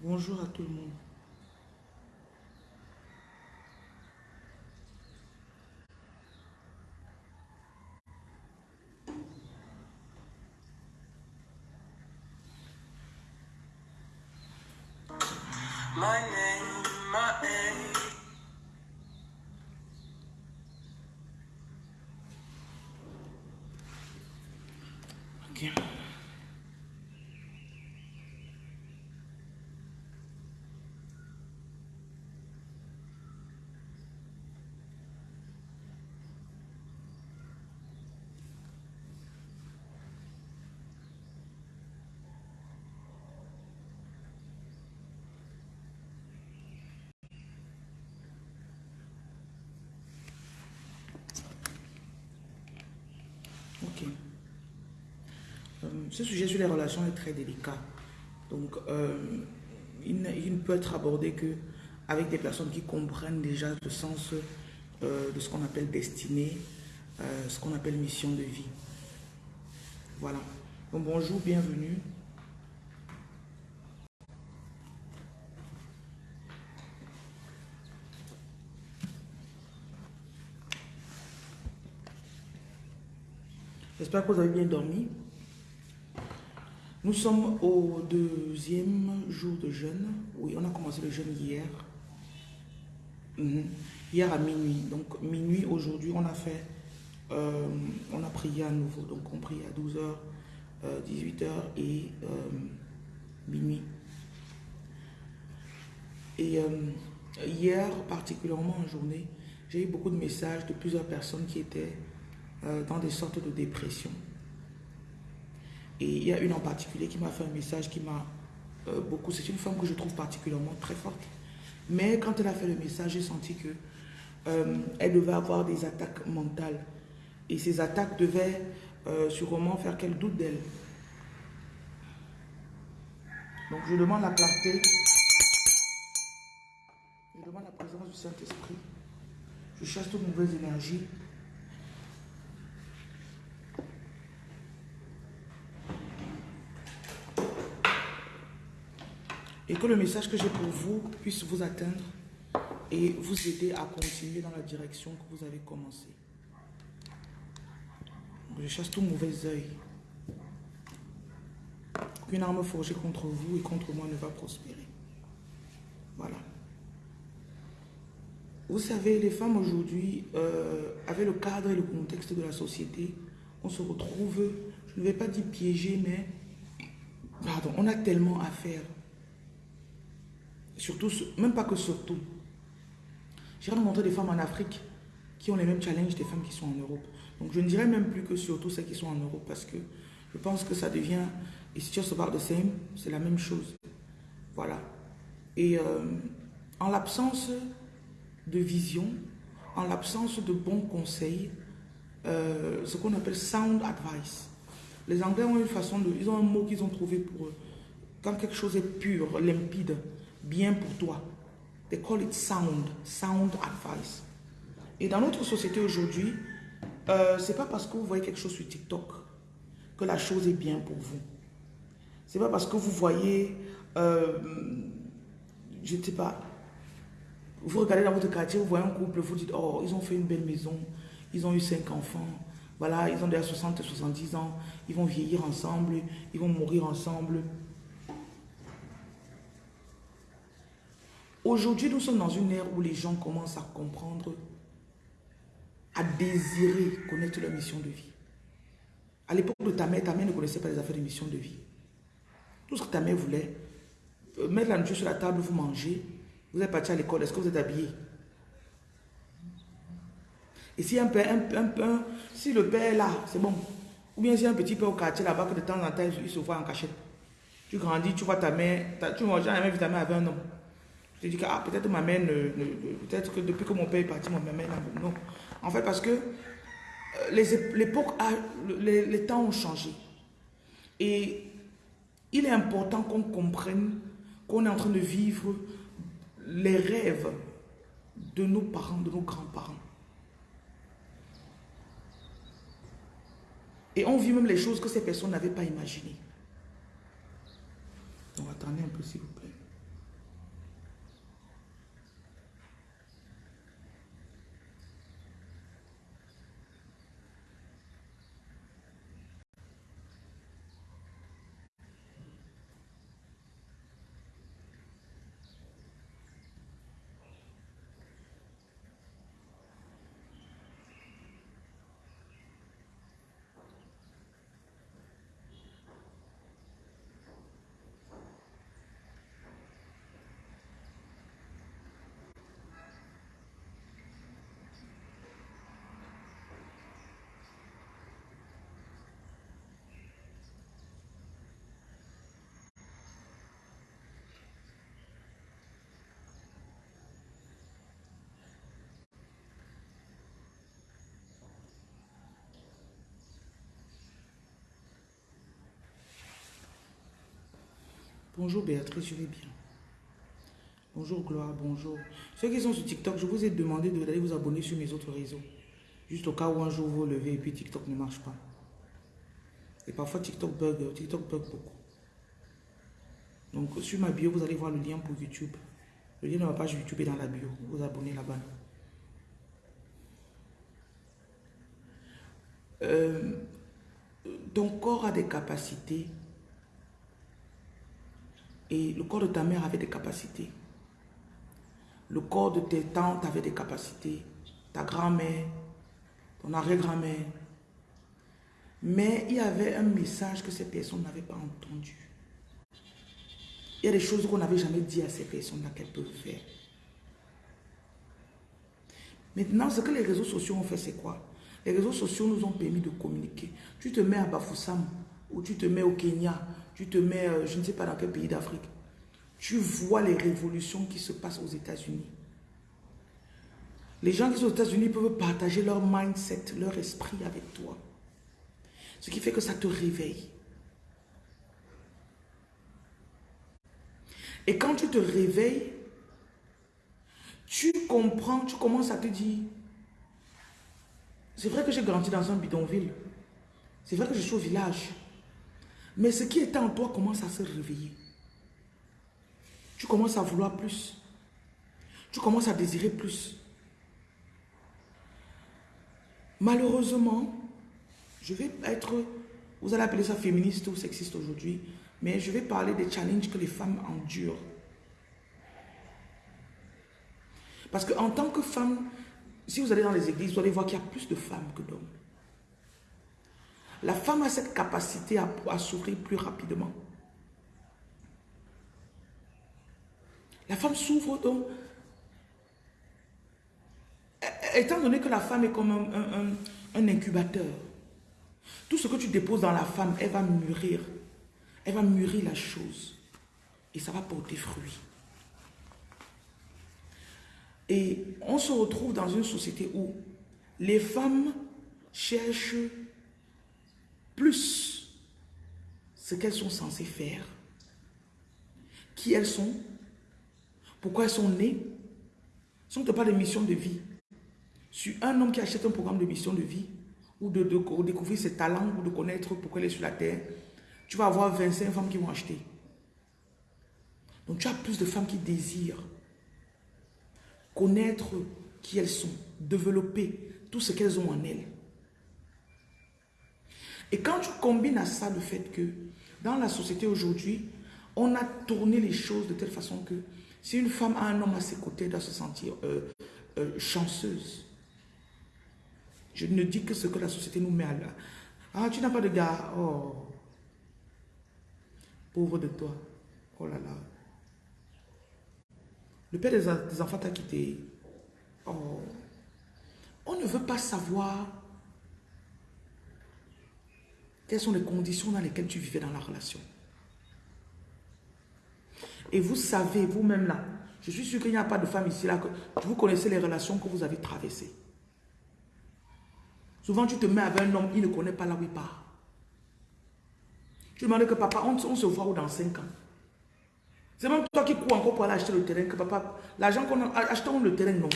Bonjour à tout le monde. My name, my name. Ok. Ok. Euh, ce sujet sur les relations est très délicat. Donc, euh, il, ne, peut être abordé que avec des personnes qui comprennent déjà le sens euh, de ce qu'on appelle destinée, euh, ce qu'on appelle mission de vie. Voilà. Donc, bonjour, bienvenue. J'espère que vous avez bien dormi. Nous sommes au deuxième jour de jeûne. Oui, on a commencé le jeûne hier. Mhm. Hier à minuit. Donc minuit aujourd'hui, on a fait, euh, on a prié à nouveau. Donc on prie à 12h, 18h et euh, minuit. Et euh, hier, particulièrement en journée, j'ai eu beaucoup de messages de plusieurs personnes qui étaient euh, dans des sortes de dépression. Et il y a une en particulier qui m'a fait un message qui m'a euh, beaucoup... C'est une femme que je trouve particulièrement très forte. Mais quand elle a fait le message, j'ai senti que euh, elle devait avoir des attaques mentales. Et ces attaques devaient euh, sûrement faire qu'elle doute d'elle. Donc je demande la clarté. Je demande la présence du Saint-Esprit. Je chasse toute mauvaise énergie. Et que le message que j'ai pour vous puisse vous atteindre et vous aider à continuer dans la direction que vous avez commencé. Je chasse tout mauvais œil. Aucune arme forgée contre vous et contre moi ne va prospérer. Voilà. Vous savez, les femmes aujourd'hui, euh, avec le cadre et le contexte de la société, on se retrouve, je ne vais pas dire piégé, mais pardon, on a tellement à faire. Surtout, même pas que surtout. J'ai rencontré des femmes en Afrique qui ont les mêmes challenges des femmes qui sont en Europe. Donc je ne dirais même plus que surtout celles qui sont en Europe parce que je pense que ça devient, et si tu se parle de same, c'est la même chose. Voilà. Et euh, en l'absence de vision, en l'absence de bons conseils, euh, ce qu'on appelle sound advice. Les Anglais ont une façon de, ils ont un mot qu'ils ont trouvé pour eux. Quand quelque chose est pur, limpide, bien pour toi. They call it sound, sound advice. Et dans notre société aujourd'hui, euh, c'est pas parce que vous voyez quelque chose sur TikTok que la chose est bien pour vous. C'est pas parce que vous voyez, euh, je ne sais pas, vous regardez dans votre quartier, vous voyez un couple, vous dites, oh, ils ont fait une belle maison, ils ont eu cinq enfants, voilà, ils ont déjà 60 et 70 ans, ils vont vieillir ensemble, ils vont mourir ensemble. Aujourd'hui, nous sommes dans une ère où les gens commencent à comprendre, à désirer connaître leur mission de vie. À l'époque de ta mère, ta mère ne connaissait pas les affaires de mission de vie. Tout ce que ta mère voulait, euh, mettre la nourriture sur la table, vous mangez, vous êtes parti à l'école, est-ce que vous êtes habillé? Et si un père, un, un, si le père est là, c'est bon. Ou bien si un petit père au quartier là-bas que de temps en temps il se voit en cachette. Tu grandis, tu vois ta mère, ta, tu vois jamais vu ta mère avec un homme. Te dis que ah, peut-être ma mère, ne, peut-être que depuis que mon père est parti, ma mère n'a non. En fait, parce que l'époque, les, les temps ont changé. Et il est important qu'on comprenne qu'on est en train de vivre les rêves de nos parents, de nos grands-parents. Et on vit même les choses que ces personnes n'avaient pas imaginées. Donc attendez un peu s'il vous plaît. Bonjour Béatrice, je vais bien. Bonjour Gloire, bonjour. Ceux qui sont sur TikTok, je vous ai demandé d'aller vous abonner sur mes autres réseaux. Juste au cas où un jour vous levez et puis TikTok ne marche pas. Et parfois TikTok bug, TikTok bug beaucoup. Donc sur ma bio, vous allez voir le lien pour YouTube. Le lien de ma page YouTube est dans la bio. Vous abonnez là-bas. Euh, ton corps a des capacités et le corps de ta mère avait des capacités. Le corps de tes tantes avait des capacités. Ta grand-mère, ton arrière-grand-mère. Mais il y avait un message que ces personnes n'avaient pas entendu. Il y a des choses qu'on n'avait jamais dit à ces personnes-là qu'elles peuvent faire. Maintenant, ce que les réseaux sociaux ont fait, c'est quoi? Les réseaux sociaux nous ont permis de communiquer. Tu te mets à Bafoussam, ou tu te mets au Kenya, tu te mets, euh, je ne sais pas dans quel pays d'Afrique. Tu vois les révolutions qui se passent aux États-Unis. Les gens qui sont aux États-Unis peuvent partager leur mindset, leur esprit avec toi. Ce qui fait que ça te réveille. Et quand tu te réveilles, tu comprends, tu commences à te dire, c'est vrai que j'ai grandi dans un bidonville. C'est vrai que je suis au village. Mais ce qui est en toi commence à se réveiller. Tu commences à vouloir plus. Tu commences à désirer plus. Malheureusement, je vais être, vous allez appeler ça féministe ou sexiste aujourd'hui, mais je vais parler des challenges que les femmes endurent. Parce qu'en tant que femme, si vous allez dans les églises, vous allez voir qu'il y a plus de femmes que d'hommes. La femme a cette capacité à, à s'ouvrir plus rapidement. La femme s'ouvre donc. Étant donné que la femme est comme un, un incubateur, tout ce que tu déposes dans la femme, elle va mûrir. Elle va mûrir la chose. Et ça va porter fruit. Et on se retrouve dans une société où les femmes cherchent plus ce qu'elles sont censées faire, qui elles sont, pourquoi elles sont nées. Si on te parle de mission de vie, sur un homme qui achète un programme de mission de vie, ou de, découvrir ses talents, ou de connaître pourquoi il est sur la terre, tu vas avoir 25 femmes qui vont acheter. Donc tu as plus de femmes qui désirent connaître qui elles sont, développer tout ce qu'elles ont en elles. Et quand tu combines à ça le fait que dans la société aujourd'hui, on a tourné les choses de telle façon que si une femme a un homme à ses côtés, elle doit se sentir euh, euh, chanceuse. Je ne dis que ce que la société nous met à là. Ah, tu n'as pas de gars. Oh. Pauvre de toi. Oh là là. Le père des, enfants t'a quitté. Oh. On ne veut pas savoir quelles sont les conditions dans lesquelles tu vivais dans la relation? Et vous savez, vous-même là, je suis sûr qu'il n'y a pas de femme ici là, que vous connaissez les relations que vous avez traversées. Souvent, tu te mets avec un homme, il ne connaît pas là où il part. Tu demandes que papa, on, se voit où dans 5 ans? C'est même toi qui cours encore pour aller acheter le terrain, que papa, l'argent qu'on a, achetons le terrain, non.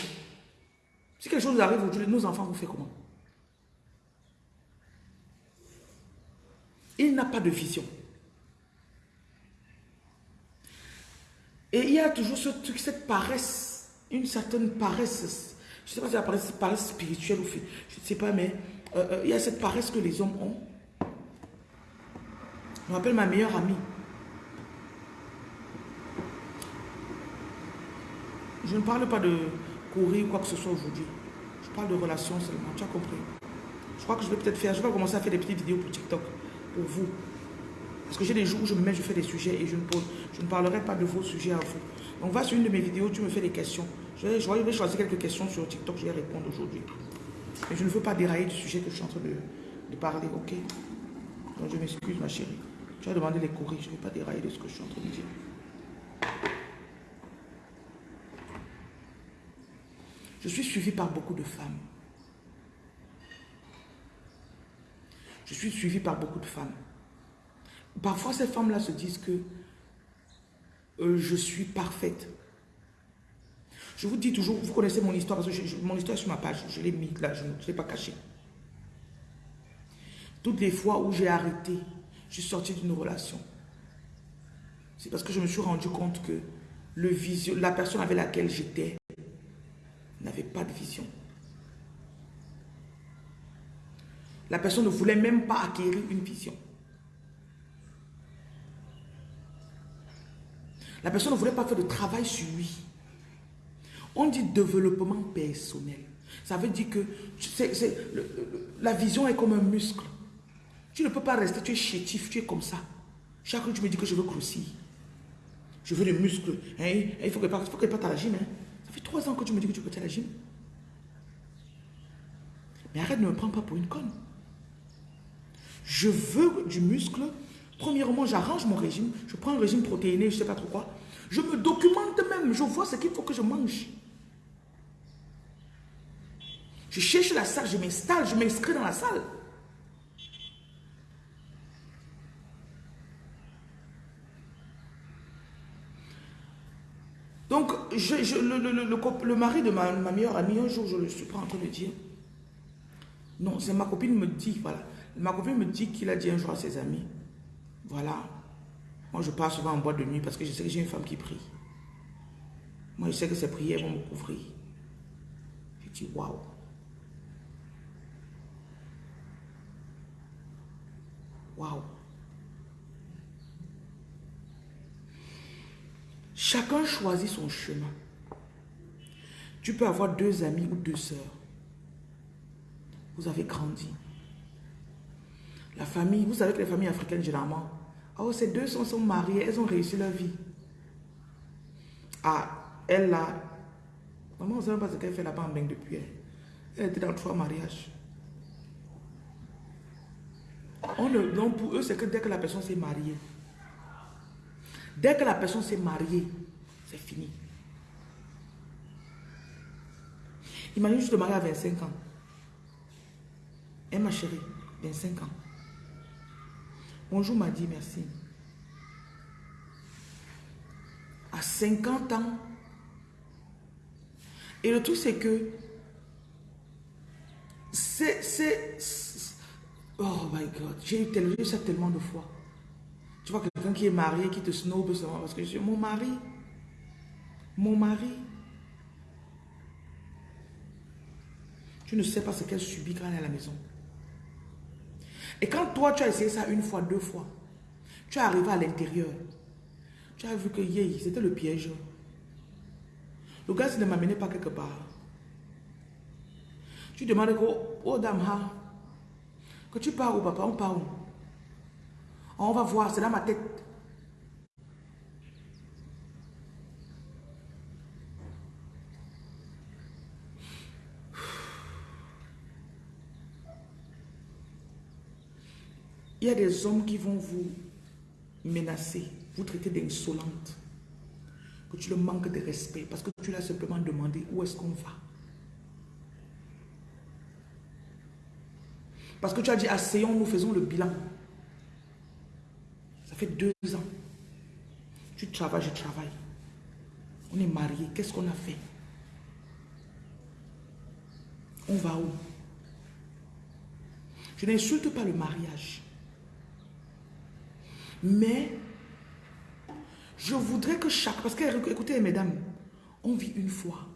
Si quelque chose arrive aujourd'hui, nos enfants vous font comment? Il n'a pas de vision. Et il y a toujours ce truc, cette paresse, une certaine paresse. Je ne sais pas si la paresse, paresse spirituelle ou. Je ne sais pas, mais euh, euh, il y a cette paresse que les hommes ont. Je m'appelle ma meilleure amie. Je ne parle pas de courir ou quoi que ce soit aujourd'hui. Je parle de relations seulement. Tu as compris Je crois que je vais peut-être faire, je vais commencer à faire des petites vidéos pour TikTok, pour vous. Parce que j'ai des jours où je me mets, je fais des sujets et je ne, pose, je ne parlerai pas de vos sujets à vous. Donc va sur une de mes vidéos, tu me fais des questions. Je vais, je vais choisir quelques questions sur TikTok, je vais répondre aujourd'hui. Mais je ne veux pas dérailler du sujet que je suis en train de, parler, ok? Donc je m'excuse ma chérie. Tu as demandé les courir, je ne vais pas dérailler de ce que je suis en train de dire. Je suis suivi par beaucoup de femmes. Je suis suivi par beaucoup de femmes. Parfois, ces femmes-là se disent que euh, je suis parfaite. Je vous dis toujours, vous connaissez mon histoire, parce que mon histoire est sur ma page, je l'ai mis là, je ne l'ai pas caché. Toutes les fois où j'ai arrêté, je suis sorti d'une relation. C'est parce que je me suis rendu compte que le vision, la personne avec laquelle j'étais n'avait pas de vision. La personne ne voulait même pas acquérir une vision. La personne ne voulait pas faire de travail sur lui. On dit développement personnel. Ça veut dire que la vision est comme un muscle. Tu ne peux pas rester, tu es chétif, tu es comme ça. Chaque jour, tu me dis que je veux grossir. Je veux des muscles. Hein? Il faut que tu partes à la gym. Hein? Ça fait trois ans que tu me dis que tu veux à la gym. Mais arrête de me prendre pas pour une conne. Je veux du muscle. Premièrement, j'arrange mon régime. Je prends un régime protéiné, je ne sais pas trop quoi. Je me documente même. Je vois ce qu'il faut que je mange. Je cherche la salle, je m'installe, je m'inscris dans la salle. Donc, le, mari de ma, meilleure amie, un jour, je le suis pas en train de dire. Non, c'est ma copine me dit, voilà. Ma copine me dit qu'il a dit un jour à ses amis, voilà, moi je pars souvent en boîte de nuit parce que je sais que j'ai une femme qui prie. Moi je sais que ses prières vont me couvrir. Je dis, waouh. Waouh. Chacun choisit son chemin. Tu peux avoir deux amis ou deux sœurs. Vous avez grandi. Famille, vous savez que les familles africaines, généralement, oh, ces deux sont, sont mariées, elles ont réussi leur vie. Ah, elle là, maman, on ne sait pas ce qu'elle fait là-bas en depuis. Elle. était dans trois mariages. On donc pour eux, c'est que dès que la personne s'est mariée, dès que la personne s'est mariée, c'est fini. Imagine, je te marie à 25 ans. Et ma chérie, 25 ans. Bonjour, m'a dit merci. À 50 ans. Et le truc, c'est que c'est... Oh my God, j'ai eu ça tellement de fois. Tu vois quelqu'un qui est marié, qui te snob seulement parce que je mon mari. Mon mari. Tu ne sais pas ce qu'elle subit quand elle est à la maison. Et quand toi, tu as essayé ça une fois, deux fois, tu es arrivé à l'intérieur. Tu as vu que c'était le piège. Le gars, ne m'amenait pas quelque part. Tu demandes que, oh dame, que tu pars où, papa, on part où? On va voir, c'est dans ma tête. Il y a des hommes qui vont vous menacer, vous traiter d'insolente, que tu le manques de respect parce que tu l'as simplement demandé où est-ce qu'on va. Parce que tu as dit, asseyons-nous, faisons le bilan. Ça fait deux ans. Tu travailles, je travaille. On est mariés. Qu'est-ce qu'on a fait? On va où? Je n'insulte pas le mariage. Mais je voudrais que chaque... Parce que, écoutez, mesdames, on vit une fois.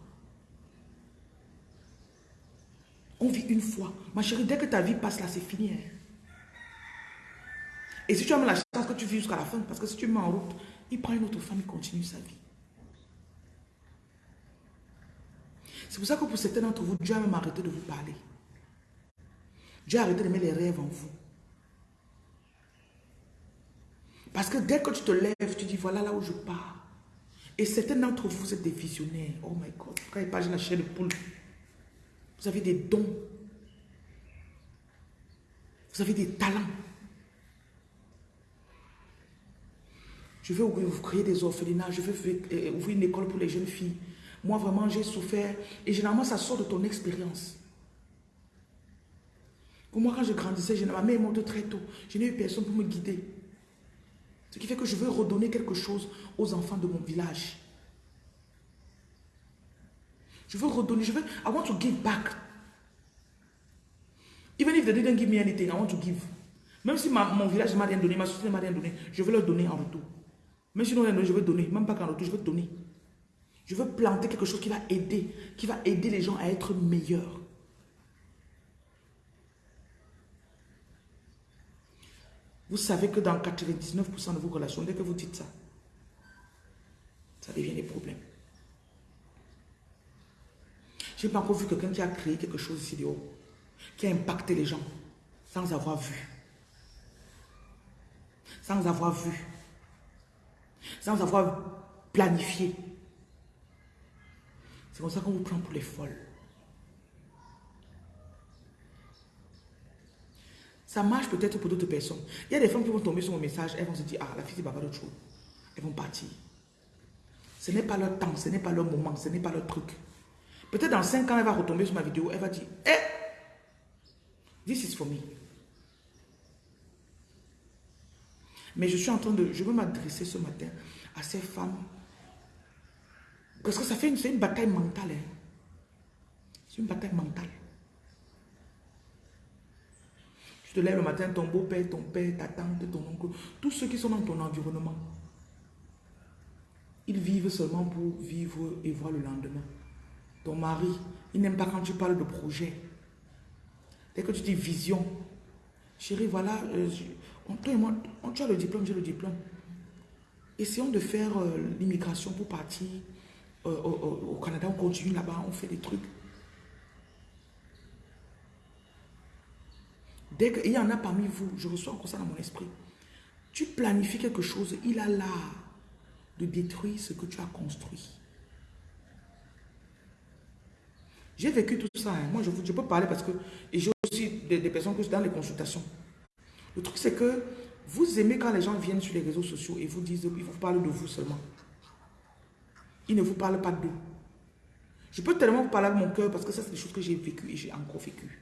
On vit une fois. Ma chérie, dès que ta vie passe là, c'est fini. Hein. Et si tu as la chance que tu vis jusqu'à la fin, parce que si tu mets en route, il prend une autre femme, il continue sa vie. C'est pour ça que pour certains d'entre vous, Dieu a même arrêté de vous parler. Dieu a arrêté de mettre les rêves en vous. Parce que dès que tu te lèves, tu dis, voilà là où je pars. Et certains d'entre vous, vous êtes des visionnaires. Oh my God. Quand il parle de la chair de poule, vous avez des dons. Vous avez des talents. Je vais vous créer des orphelinats. Je euh, ouvrir une école pour les jeunes filles. Moi, vraiment, j'ai souffert. Et généralement, ça sort de ton expérience. Pour moi, quand je grandissais, ma mère est morte très tôt. Je n'ai eu personne pour me guider. Ce qui fait que je veux redonner quelque chose aux enfants de mon village. Je veux redonner, je veux, I want to give back. Even if they didn't give me anything, I want to give. Même si mon village ne m'a rien donné, ma société ne m'a rien donné, je veux leur donner en retour. Même si non, je veux donner. Même pas qu'en retour, je veux donner. Je veux planter quelque chose qui va aider, qui va aider les gens à être meilleurs. Vous savez que dans 99% de vos relations, dès que vous dites ça, ça devient des problèmes. Je n'ai pas encore vu quelqu'un qui a créé quelque chose ici dehors, qui a impacté les gens sans avoir vu. Sans avoir vu. Sans avoir planifié. C'est comme ça qu'on vous prend pour les folles. Ça marche peut-être pour d'autres personnes. Il y a des femmes qui vont tomber sur mon message, elles vont se dire, ah, la fille, de trop. Elles vont partir. Ce n'est pas leur temps, ce n'est pas leur moment, ce n'est pas leur truc. Peut-être dans 5 ans, elle va retomber sur ma vidéo, elle va dire, eh, this is for me. Mais je suis en train de, je veux m'adresser ce matin à ces femmes parce que ça fait une, une bataille mentale. Hein. C'est une bataille mentale. Tu te lèves le matin, ton beau-père, ton père, ta tante, ton oncle, tous ceux qui sont dans ton environnement, ils vivent seulement pour vivre et voir le lendemain. Ton mari, il n'aime pas quand tu parles de projet. Dès que tu dis vision, chérie, voilà, euh, toi et moi, tu as le diplôme, j'ai le diplôme. Essayons de faire euh, l'immigration pour partir au, Canada, on continue là-bas, on fait des trucs. Dès qu'il y en a parmi vous, je reçois encore ça dans mon esprit. Tu planifies quelque chose, il a l'art de détruire ce que tu as construit. J'ai vécu tout ça. Hein. Moi, je, peux parler parce que j'ai aussi des, personnes que dans les consultations. Le truc, c'est que vous aimez quand les gens viennent sur les réseaux sociaux et vous disent, ils vous parlent de vous seulement. Il ne vous parle pas d'eux. Je peux tellement vous parler avec mon cœur parce que ça, c'est des choses que j'ai vécues et j'ai encore vécues.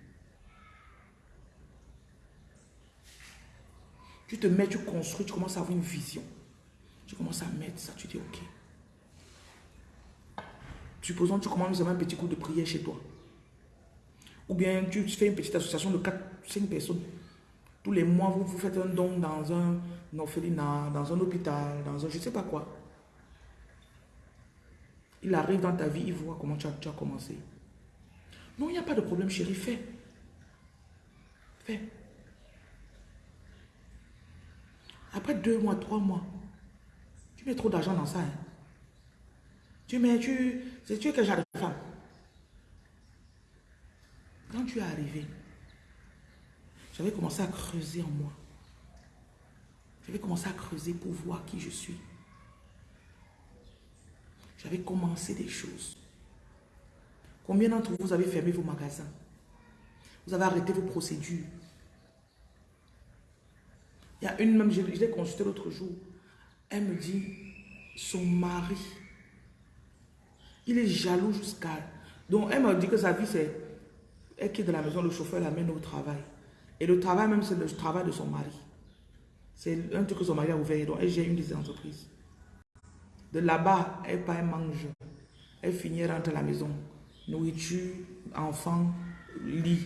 Tu te mets, tu construis, tu commences à avoir une vision. Tu commences à mettre ça, tu dis ok. Supposons que tu commences à un petit coup de prière chez toi. Ou bien tu fais une petite association de 4, 5 personnes. Tous les mois, vous, vous faites un don dans un orphelinat, dans un hôpital, dans un je ne sais pas quoi. Il arrive dans ta vie, il voit comment tu as, tu as commencé. Non, il n'y a pas de problème, chérie, fais. Fais. Après deux mois, trois mois, tu mets trop d'argent dans ça. Hein. Tu mets, tu, tu es quel genre de Quand tu es arrivé, j'avais commencé à creuser en moi. J'avais commencé à creuser pour voir qui je suis. J'avais commencé des choses. Combien d'entre vous avez fermé vos magasins? Vous avez arrêté vos procédures? Il y a une même, je, l'ai consultée l'autre jour. Elle me dit, son mari, il est jaloux jusqu'à... Donc elle m'a dit que sa vie, c'est... Elle quitte de la maison, le chauffeur l'amène au travail. Et le travail même, c'est le travail de son mari. C'est un truc que son mari a ouvert. Donc elle gère une des entreprises. De là-bas, elle pas, elle mange. Elle finit, rentre à la maison. Nourriture, enfant, lit.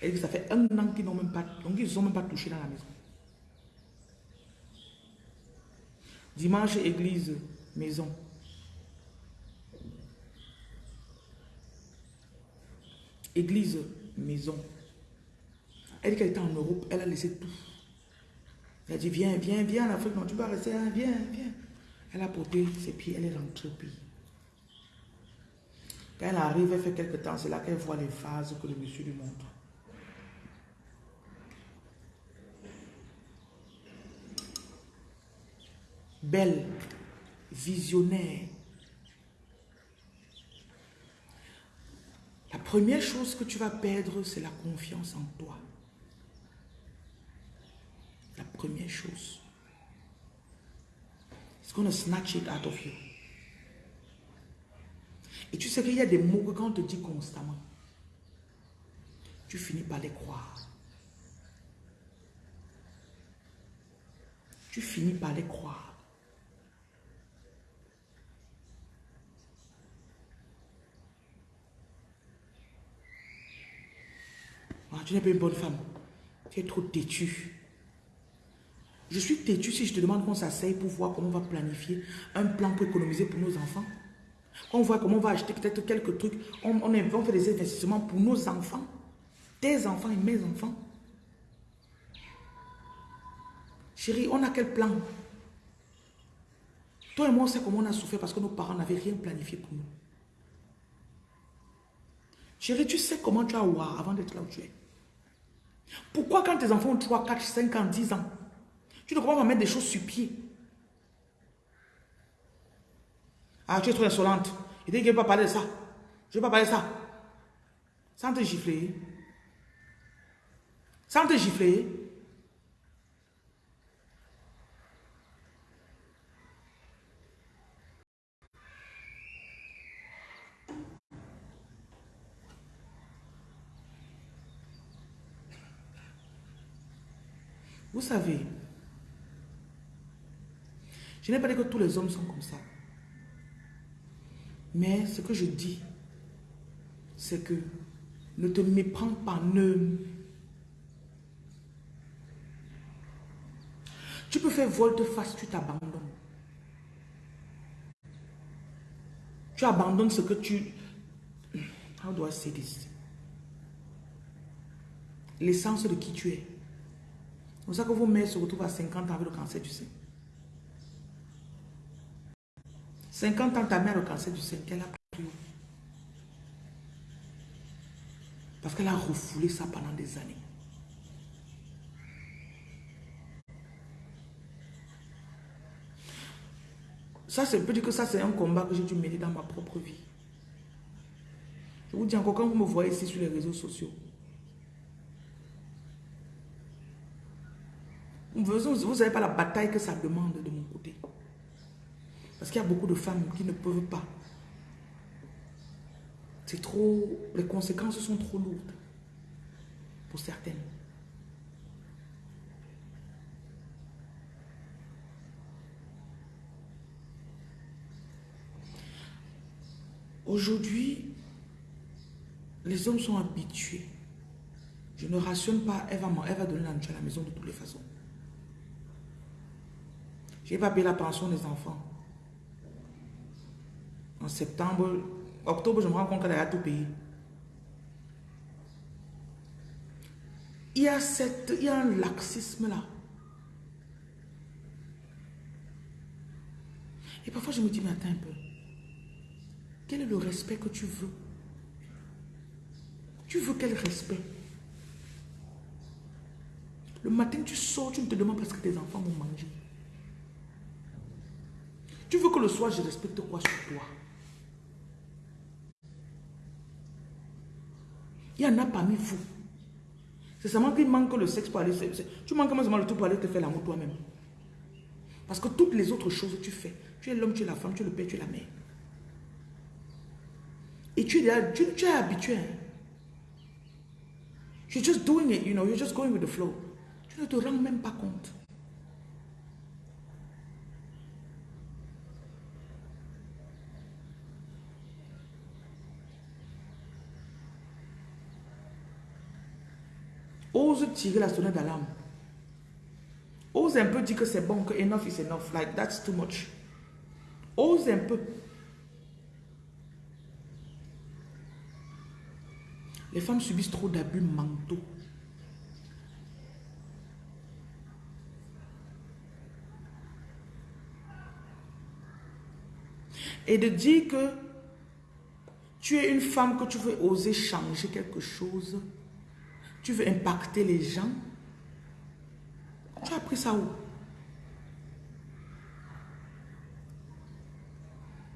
Elle dit ça fait un an qu'ils n'ont même pas, donc ils sont même pas touché dans la maison. Dimanche, église, maison. Église, maison. Elle dit qu'elle était en Europe, elle a laissé tout. Elle a dit, viens, viens, viens en Afrique, non, tu vas rester, hein, viens, viens. Elle a porté ses pieds, elle est rentrée au pays. Quand elle arrive, elle fait quelques temps, c'est là qu'elle voit les phases que le monsieur lui montre. Belle, visionnaire. La première chose que tu vas perdre, c'est la confiance en toi. La première chose going to snatch it out of you. Et tu sais qu'il y a des mots que quand on te dit constamment, tu finis par les croire. tu finis par les croire. Ah, tu n'es pas une bonne femme. Tu es trop têtu. Je suis têtu si je te demande qu'on s'asseye pour voir comment on va planifier un plan pour économiser pour nos enfants. On voit comment on va acheter peut-être quelques trucs. On, on, fait des investissements pour nos enfants. Tes enfants et mes enfants. Chérie, on a quel plan? Toi et moi, on sait comment on a souffert parce que nos parents n'avaient rien planifié pour nous. Chérie, tu sais comment tu as voir avant d'être là où tu es. Pourquoi quand tes enfants ont 3, 4, 5 ans, 10 ans, tu ne crois pas mettre des choses sur pied? Ah, tu es trop insolente. Il dit qu'il ne veut pas parler de ça. Je ne veux pas parler de ça. Sans te gifler. Sans te gifler. Vous savez, je n'ai pas dit que tous les hommes sont comme ça. Mais ce que je dis, c'est que ne te méprends pas, ne... Tu peux faire volte-face, tu t'abandonnes. Tu abandonnes ce que tu... How do I say this? L'essence de qui tu es. C'est pour ça que vos mères se retrouvent à 50 ans avec le cancer du sein. 50 ans, ta mère a le cancer du sein, qu'elle a pris. Parce qu'elle a refoulé ça pendant des années. Ça, c'est que ça, c'est un combat que j'ai dû mener dans ma propre vie. Je vous dis encore, quand vous me voyez ici sur les réseaux sociaux, vous n'avez pas la bataille que ça demande de mon côté. Parce qu'il y a beaucoup de femmes qui ne peuvent pas. C'est trop... Les conséquences sont trop lourdes. Pour certaines. Aujourd'hui, les hommes sont habitués. Je ne rationne pas, elle va, elle va donner la à la maison de toutes les façons. Je n'ai pas payé la pension des enfants. En septembre, octobre, je me rends compte qu'elle a tout payé. Il y a, cette, il y a un laxisme là. Et parfois, je me dis, mais attends un peu. Quel est le respect que tu veux? Tu veux quel respect? Le matin, tu sors, tu ne te demandes pas ce que tes enfants vont manger. Tu veux que le soir, je respecte quoi sur toi? Il y en a parmi vous. C'est seulement qu'il manque le sexe pour aller... Tu manques seulement le tout pour aller te faire l'amour toi-même. Parce que toutes les autres choses tu fais. Tu es l'homme, tu es la femme, tu es le père, tu es la mère. Et tu es, tu, tu es habitué. Hein. You're just doing it, you know, you're just going with the flow. Tu ne te rends même pas compte. Ose tirer la sonnette d'alarme. Ose un peu dire que c'est bon, que enough is enough. Like, that's too much. Ose un peu. Les femmes subissent trop d'abus mentaux. Et de dire que tu es une femme, que tu veux oser changer quelque chose, tu veux impacter les gens? Tu as appris ça où?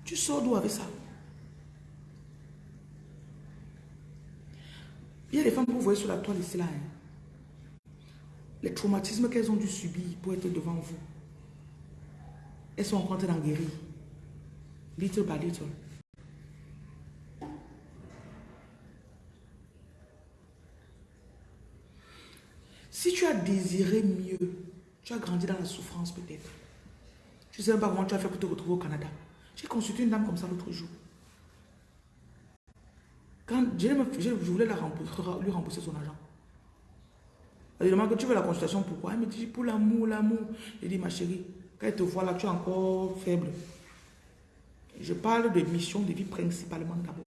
Tu sors d'où avec ça? Il y a des femmes que vous voyez sur la toile ici là. Hein. Les traumatismes qu'elles ont dû subir pour être devant vous. Elles sont en train d'en guérir. Little by little. Si tu as désiré mieux, Tu as grandi dans la souffrance peut-être. Je ne sais même pas comment tu as fait pour te retrouver au Canada. J'ai consulté une dame comme ça l'autre jour. Quand je, voulais la lui rembourser son argent. Elle demande que tu veux la consultation, pourquoi Elle me dit pour l'amour, l'amour. Je dis ma chérie, quand elle te voit là, tu es encore faible. Je parle de mission de vie principalement d'abord.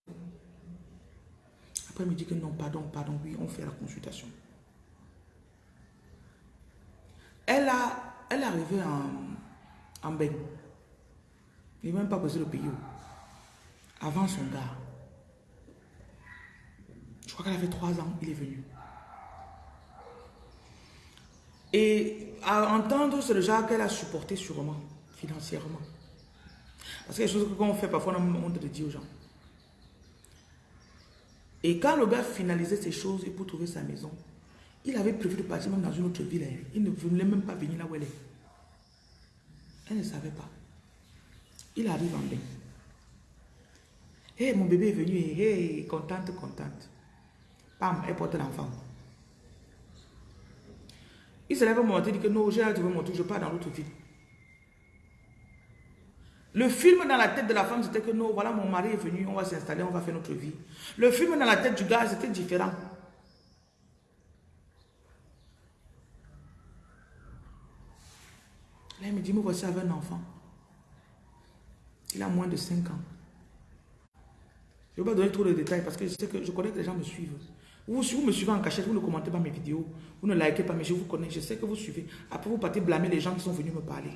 Après, elle me dit que non, pardon, pardon, oui, on fait la consultation. Elle, a, elle est arrivée en, en bain. Il n'est même pas posé le pays. Avant son gars. Je crois qu'elle avait trois ans, il est venu. Et à entendre, c'est le genre qu'elle a supporté sûrement, financièrement. Parce a des choses qu'on fait parfois, on a honte de dire aux gens. Et quand le gars finalisait ses choses et pour trouver sa maison, il avait prévu de partir même dans une autre ville. Hein. Il ne voulait même pas venir là où elle est. Elle ne savait pas. Il arrive en bain. Hé, mon bébé est venu. Hé, contente, contente. Pam, elle porte l'enfant. Il se lève un moment et dit que non, j'ai hâte de mon je pars dans l'autre ville. Le film dans la tête de la femme, c'était que non, voilà, mon mari est venu, on va s'installer, on va faire notre vie. Le film dans la tête du gars, c'était différent. Là, il me dit, me voici avec un enfant. Il a moins de 5 ans. Je ne vais pas donner trop de détails parce que je sais que je connais que les gens me suivent. Vous, vous me suivez en cachette, vous ne commentez pas mes vidéos, vous ne likez pas, mais je vous connais, je sais que vous suivez. Après, vous partez blâmer les gens qui sont venus me parler.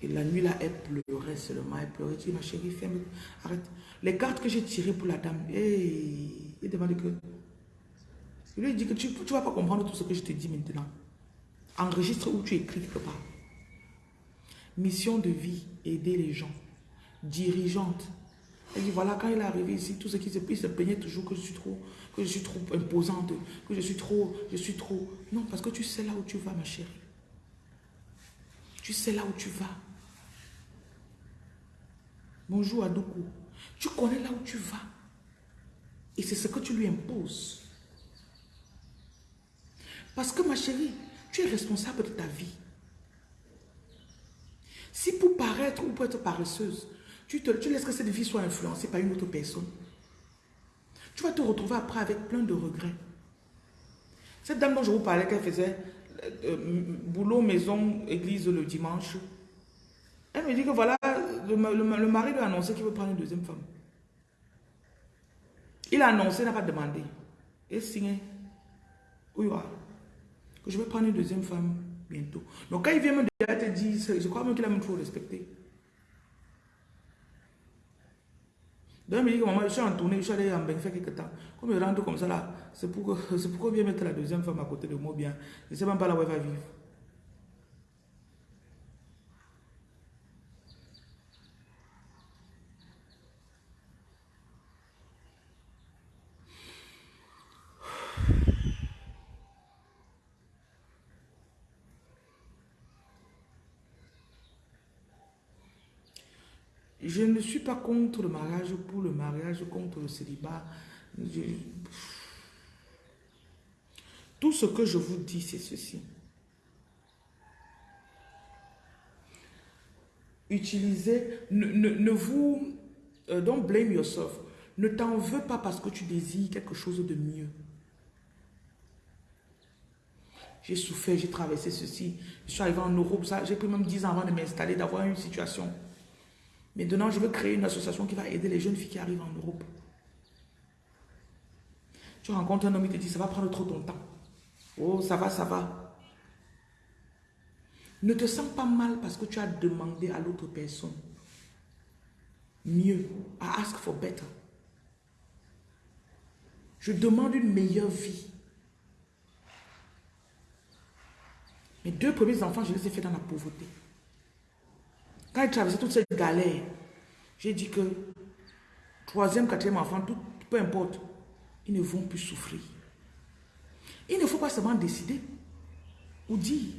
Et la nuit là, elle pleurait seulement, elle pleurait. Je dis, ma chérie, ferme, arrête. Les cartes que j'ai tirées pour la dame, hey, il demande que... Je lui dit que tu ne vas pas comprendre tout ce que je te dis maintenant. Enregistre où tu écris quelque part. Mission de vie, aider les gens. Dirigeante. Elle dit, voilà, quand il est arrivé ici, tout ce qui se... Il se peignait toujours que je suis trop, que je suis trop imposante, que je suis trop, je suis trop... Non, parce que tu sais là où tu vas, ma chérie. Tu sais là où tu vas. Bonjour Adoukou. Tu connais là où tu vas. Et c'est ce que tu lui imposes. Parce que ma chérie, tu es responsable de ta vie. Si pour paraître ou pour être paresseuse, tu, te, laisses que cette vie soit influencée par une autre personne, tu vas te retrouver après avec plein de regrets. Cette dame dont je vous parlais, qu'elle faisait euh, euh, boulot, maison, église le dimanche, elle me dit que voilà, le, mari lui a annoncé qu'il veut prendre une deuxième femme. Il a annoncé, il n'a pas demandé. Et signé. Oui, Je vais prendre une deuxième femme bientôt. Donc quand il vient me dire, elle te dit, je crois même qu'il a même trop respecté. Donc, il me dit que maman, je suis en tournée, je suis allé en bain faire quelques temps. Comme je rentre comme ça là, c'est pour pourquoi bien mettre la deuxième femme à côté de moi bien. Je ne sais même pas là où elle va vivre. Je ne suis pas contre le mariage pour le mariage, contre le célibat. Tout ce que je vous dis, c'est ceci. Utilisez, ne, vous, euh, blame yourself. Ne t'en veux pas parce que tu désires quelque chose de mieux. J'ai souffert, j'ai traversé ceci. Je suis arrivé en Europe, j'ai pris même 10 ans avant de m'installer, d'avoir une situation. Maintenant, je veux créer une association qui va aider les jeunes filles qui arrivent en Europe. Tu rencontres un homme, il te dit, ça va prendre trop ton temps. Oh, ça va, ça va. Ne te sens pas mal parce que tu as demandé à l'autre personne mieux. I ask for better. Je demande une meilleure vie. Mes deux premiers enfants, je les ai fait dans la pauvreté. Quand il traversait toute cette galère, j'ai dit que troisième, quatrième enfant, tout, peu importe, ils ne vont plus souffrir. Il ne faut pas seulement décider ou dire.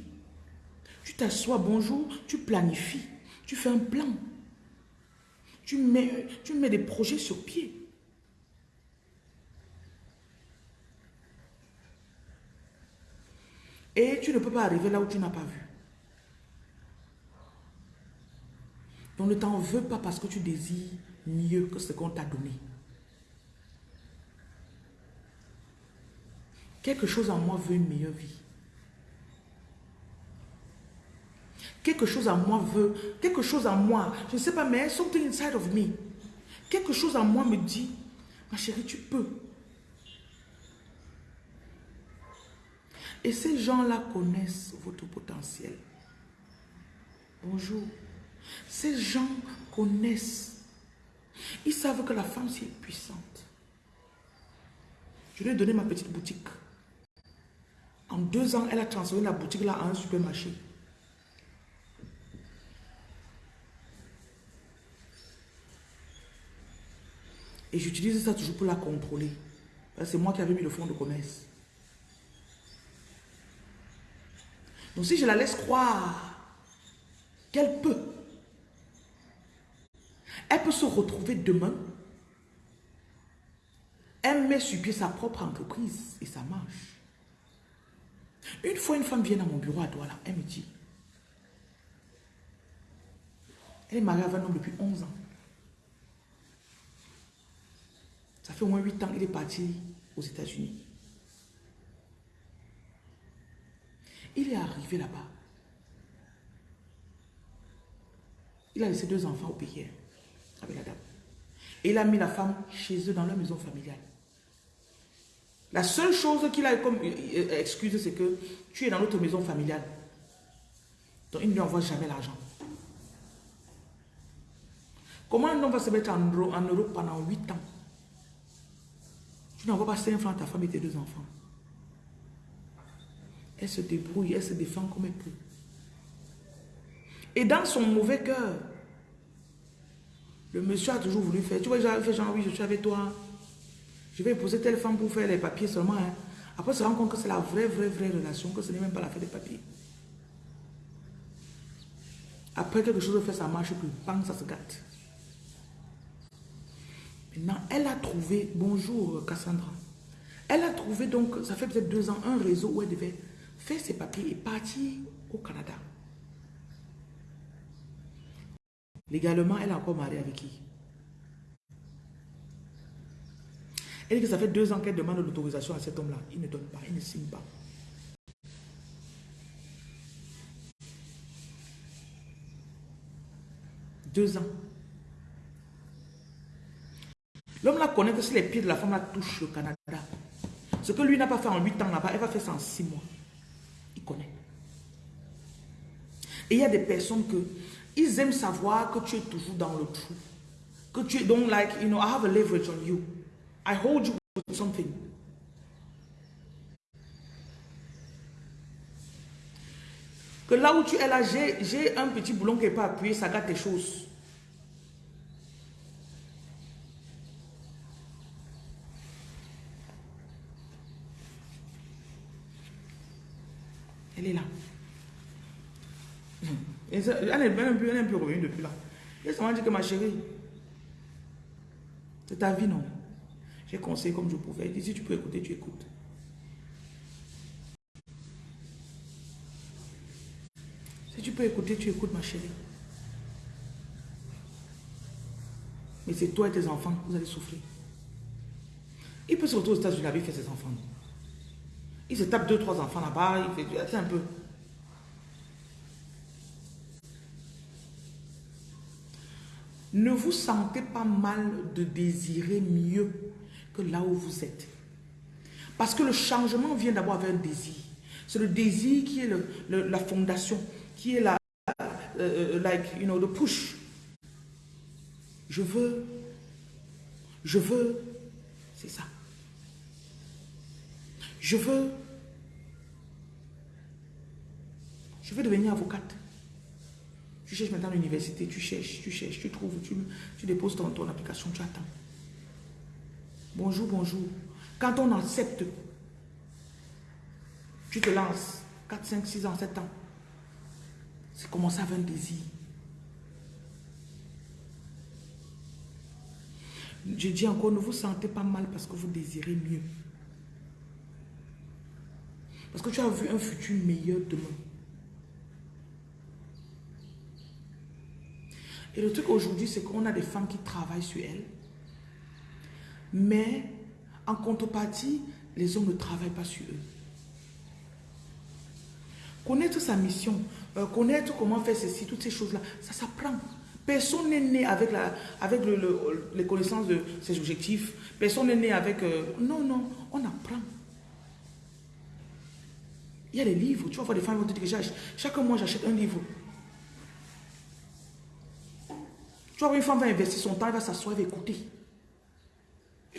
Tu t'assois, bonjour, tu planifies, tu fais un plan. Tu mets, tu mets des projets sur pied. Et tu ne peux pas arriver là où tu n'as pas vu. Donc ne t'en veux pas parce que tu désires mieux que ce qu'on t'a donné. Quelque chose en moi veut une meilleure vie. Quelque chose en moi veut, quelque chose en moi, je ne sais pas, mais something inside of me. Quelque chose en moi me dit, ma chérie, tu peux. Et ces gens-là connaissent votre potentiel. Bonjour. Ces gens connaissent. Ils savent que la femme, c'est puissante. Je lui ai donné ma petite boutique. En deux ans, elle a transformé la boutique là en un supermarché. Et j'utilise ça toujours pour la contrôler. C'est moi qui avais mis le fonds de commerce. Donc si je la laisse croire qu'elle peut, elle peut se retrouver demain. Elle met sur pied sa propre entreprise et ça marche. Une fois, une femme vient à mon bureau à Douala, elle me dit, elle est mariée avec un homme depuis 11 ans. Ça fait au moins 8 ans qu'il est parti aux États-Unis. Il est arrivé là-bas. Il a laissé deux enfants au pays avec la dame. Et il a mis la femme chez eux dans leur maison familiale. La seule chose qu'il a comme euh, euh, excuse, c'est que tu es dans notre maison familiale. Donc, il ne lui envoie jamais l'argent. Comment un homme va se mettre en, en Europe pendant 8 ans? Tu n'envoies pas 5 francs à ta femme et tes deux enfants. Elle se débrouille, elle se défend comme elle peut. Et dans son mauvais cœur, le monsieur a toujours voulu faire. Tu vois, j'avais fait genre, oui, je suis avec toi. Je vais poser telle femme pour faire les papiers seulement. Hein. Après, se rend compte que c'est la vraie, vraie, vraie relation, que ce n'est même pas la fait des papiers. Après, quelque chose de fait, ça marche plus. Bang, ça se gâte. Maintenant, elle a trouvé, bonjour Cassandra, elle a trouvé donc, ça fait peut-être deux ans, un réseau où elle devait faire ses papiers et partir au Canada. Légalement, elle est encore mariée avec qui? Elle dit que ça fait deux ans qu'elle demande l'autorisation à cet homme-là. Il ne donne pas, il ne signe pas. Deux ans. L'homme là connaît que si les pieds de la femme là touchent le Canada, ce que lui n'a pas fait en huit ans là-bas, elle va faire ça en six mois. Il connaît. Et il y a des personnes que ils aiment savoir que tu es toujours dans le trou. Que tu es donc like, you know, I have a leverage on you. I hold you with something. Que là où tu es là, j'ai un petit boulon qui n'est pas appuyé, ça gâte tes choses. Elle est là. Elle est même elle est plus revenue depuis là. Elle m'a dit que ma chérie, c'est ta vie, non j'ai conseillé comme je pouvais. Il dit, si tu peux écouter, tu écoutes. Si tu peux écouter, tu écoutes, ma chérie. Mais c'est toi et tes enfants, vous allez souffrir. Il peut se retrouver aux États-Unis, fait ses enfants. Il se tape deux, trois enfants là-bas, il fait un peu. Ne vous sentez pas mal de désirer mieux que là où vous êtes. Parce que le changement vient d'abord avec un désir. C'est le désir qui est la fondation, qui est la, euh, euh, like, you know, the push. Je veux, je veux, c'est ça. Je veux, je veux devenir avocate. Tu cherches maintenant à l'université, tu cherches, tu cherches, tu trouves, tu, déposes ton, ton application, tu attends. Bonjour, bonjour. Quand on accepte, tu te lances 4, 5, 6 ans, 7 ans. C'est commencer avec un désir. Je dis encore, ne vous sentez pas mal parce que vous désirez mieux. Parce que tu as vu un futur meilleur demain. Et le truc aujourd'hui, c'est qu'on a des femmes qui travaillent sur elles. Mais en contrepartie, les hommes ne travaillent pas sur eux. Connaître sa mission, euh, connaître comment faire ceci, toutes ces choses-là, ça s'apprend. Personne n'est né avec, la, avec les connaissances de ses objectifs. Personne n'est né avec... Euh, non, non, on apprend. Il y a des livres. Tu vas voir des femmes qui vont te dire que chaque mois, j'achète un livre. Tu une femme va investir son temps, elle va s'asseoir, elle va écouter.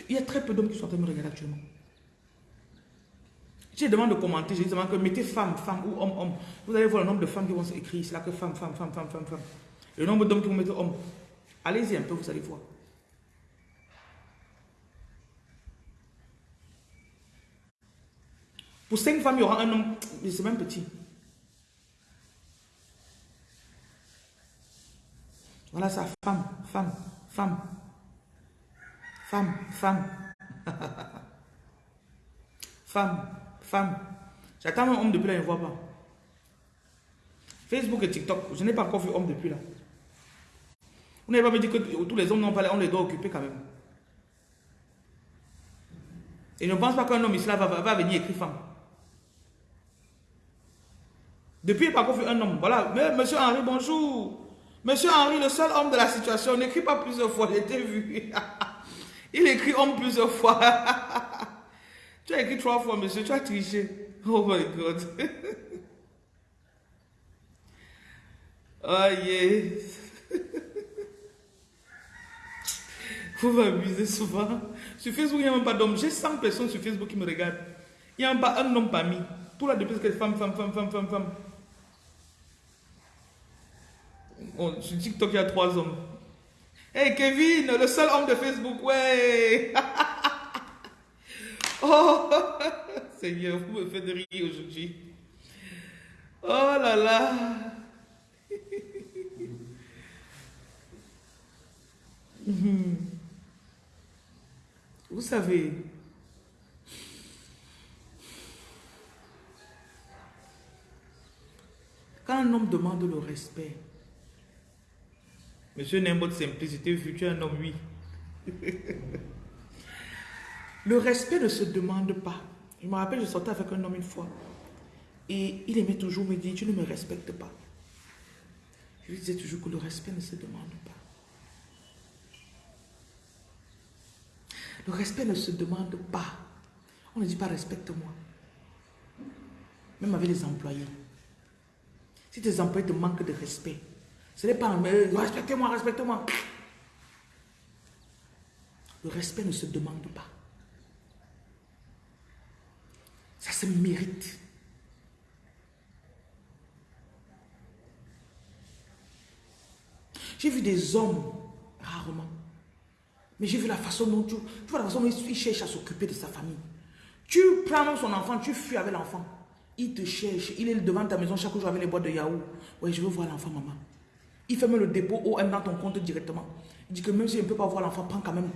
Il y a très peu d'hommes qui sont en train de me regarder actuellement. Je demande de commenter, je demande que mettez femme, femme ou homme, homme. Vous allez voir le nombre de femmes qui vont écrire, c'est là que femme, femme, femme, femme, femme, femme. Le nombre d'hommes qui vont mettre homme. Allez-y un peu, vous allez voir. Pour cinq femmes, il y aura un homme, c'est même petit. Voilà ça, femme, femme, femme, femme, femme, femme, femme. J'attends un homme depuis là, il ne voit pas. Facebook et TikTok, je n'ai pas encore vu homme depuis là. Vous n'avez pas me dire que tous les hommes n'ont pas on les doit occuper quand même. Et je ne pense pas qu'un homme ici va, va, venir écrire femme. Depuis, pas encore vu un homme. Voilà, mais monsieur Henri, bonjour. Monsieur Henri, le seul homme de la situation, n'écrit pas plusieurs fois, j'ai vu. il écrit homme plusieurs fois. tu as écrit trois fois, monsieur, tu as triché. Oh my God. oh yes. Vous m'amusez souvent. Sur Facebook, il n'y a même pas d'homme. J'ai 100 personnes sur Facebook qui me regardent. Il n'y a même pas un homme parmi. Tout là, depuis que femme, femme, femme, femme, femme, femme. Bon, sur TikTok, il y a trois hommes. Hey Kevin, le seul homme de Facebook, ouais. oh, Seigneur, vous me faites rire aujourd'hui. Oh là là. Vous savez, quand un homme demande le respect, Monsieur n'aime votre simplicité, vu tu es un homme, oui. le respect ne se demande pas. Je me rappelle, je sortais avec un homme une fois. Et il aimait toujours me dire, tu ne me respectes pas. Je lui disais toujours que le respect ne se demande pas. Le respect ne se demande pas. On ne dit pas respecte-moi. Même avec les employés. Si tes employés te manquent de respect, ce n'est pas mais respectez-moi, respectez-moi. Le respect ne se demande pas. Ça se mérite. J'ai vu des hommes, rarement, mais j'ai vu la façon dont tu, vois la façon dont il cherche à s'occuper de sa famille. Tu prends son enfant, tu fuis avec l'enfant. Il te cherche, il est devant ta maison chaque jour avec les boîtes de Yahoo. Oui, je veux voir l'enfant, maman. Il fait même le dépôt OM dans ton compte directement. Il dit que même si je ne peux pas voir l'enfant, prends quand même.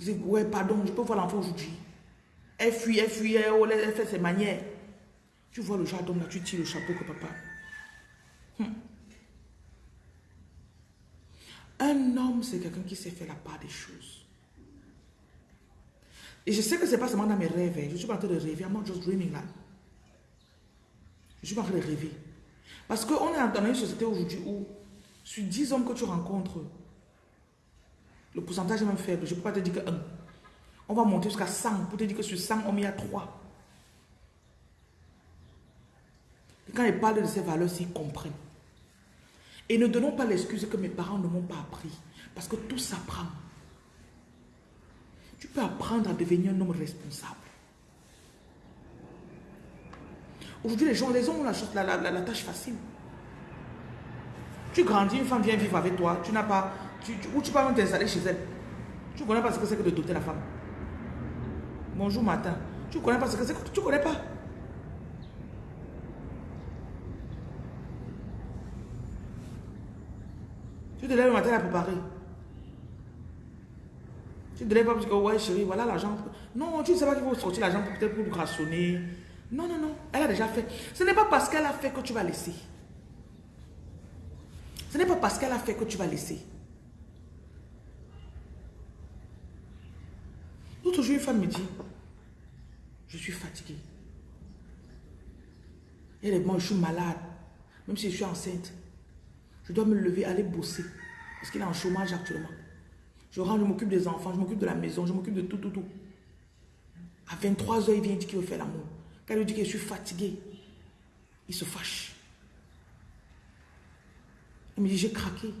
Je dis, ouais, pardon, je peux voir l'enfant aujourd'hui. Elle fuit, elle fuit, elle, fait ses manières. Tu vois le jardin là, tu tires le chapeau que papa. Hum. Un homme, c'est quelqu'un qui sait faire la part des choses. Et je sais que ce n'est pas seulement dans mes rêves. Hein. Je suis pas en train de rêver. I'm not just dreaming là. Je suis pas en train de rêver. Parce qu'on est dans une société aujourd'hui où, sur 10 hommes que tu rencontres, le pourcentage est même faible. Je ne peux pas te dire que 1. On va monter jusqu'à 100 pour te dire que sur 100 hommes, il y a 3. Et quand ils parlent de ces valeurs, ils comprennent. Et ne donnons pas l'excuse que mes parents ne m'ont pas appris. Parce que tout s'apprend. Tu peux apprendre à devenir un homme responsable. Aujourd'hui, les gens, les hommes ont la, la, tâche facile. Tu grandis, une femme vient vivre avec toi, tu n'as pas, tu, ou tu peux même t'installer chez elle. Tu ne connais pas ce que c'est que de doter la femme. Bonjour matin. Tu ne connais pas ce que c'est que tu ne connais pas. Tu te lèves le matin à préparer. Tu te lèves pas parce que ouais chérie, voilà l'argent. Non, tu ne sais pas qu'il faut sortir l'argent peut-être pour rationner Non, non, non. Elle a déjà fait. Ce n'est pas parce qu'elle a fait que tu vas laisser. Ce n'est pas parce qu'elle a fait que tu vas laisser. L'autre jour, une femme me dit, je suis fatiguée. Elle est moi, je suis malade. Même si je suis enceinte. Je dois me lever, aller bosser. Parce qu'il est en chômage actuellement. Je rentre, je m'occupe des enfants, je m'occupe de la maison, je m'occupe de tout, tout, tout. À 23h, il vient dire qu'il veut faire l'amour. Il lui dit que je suis fatiguée, il se fâche. Il me dit, j'ai craqué.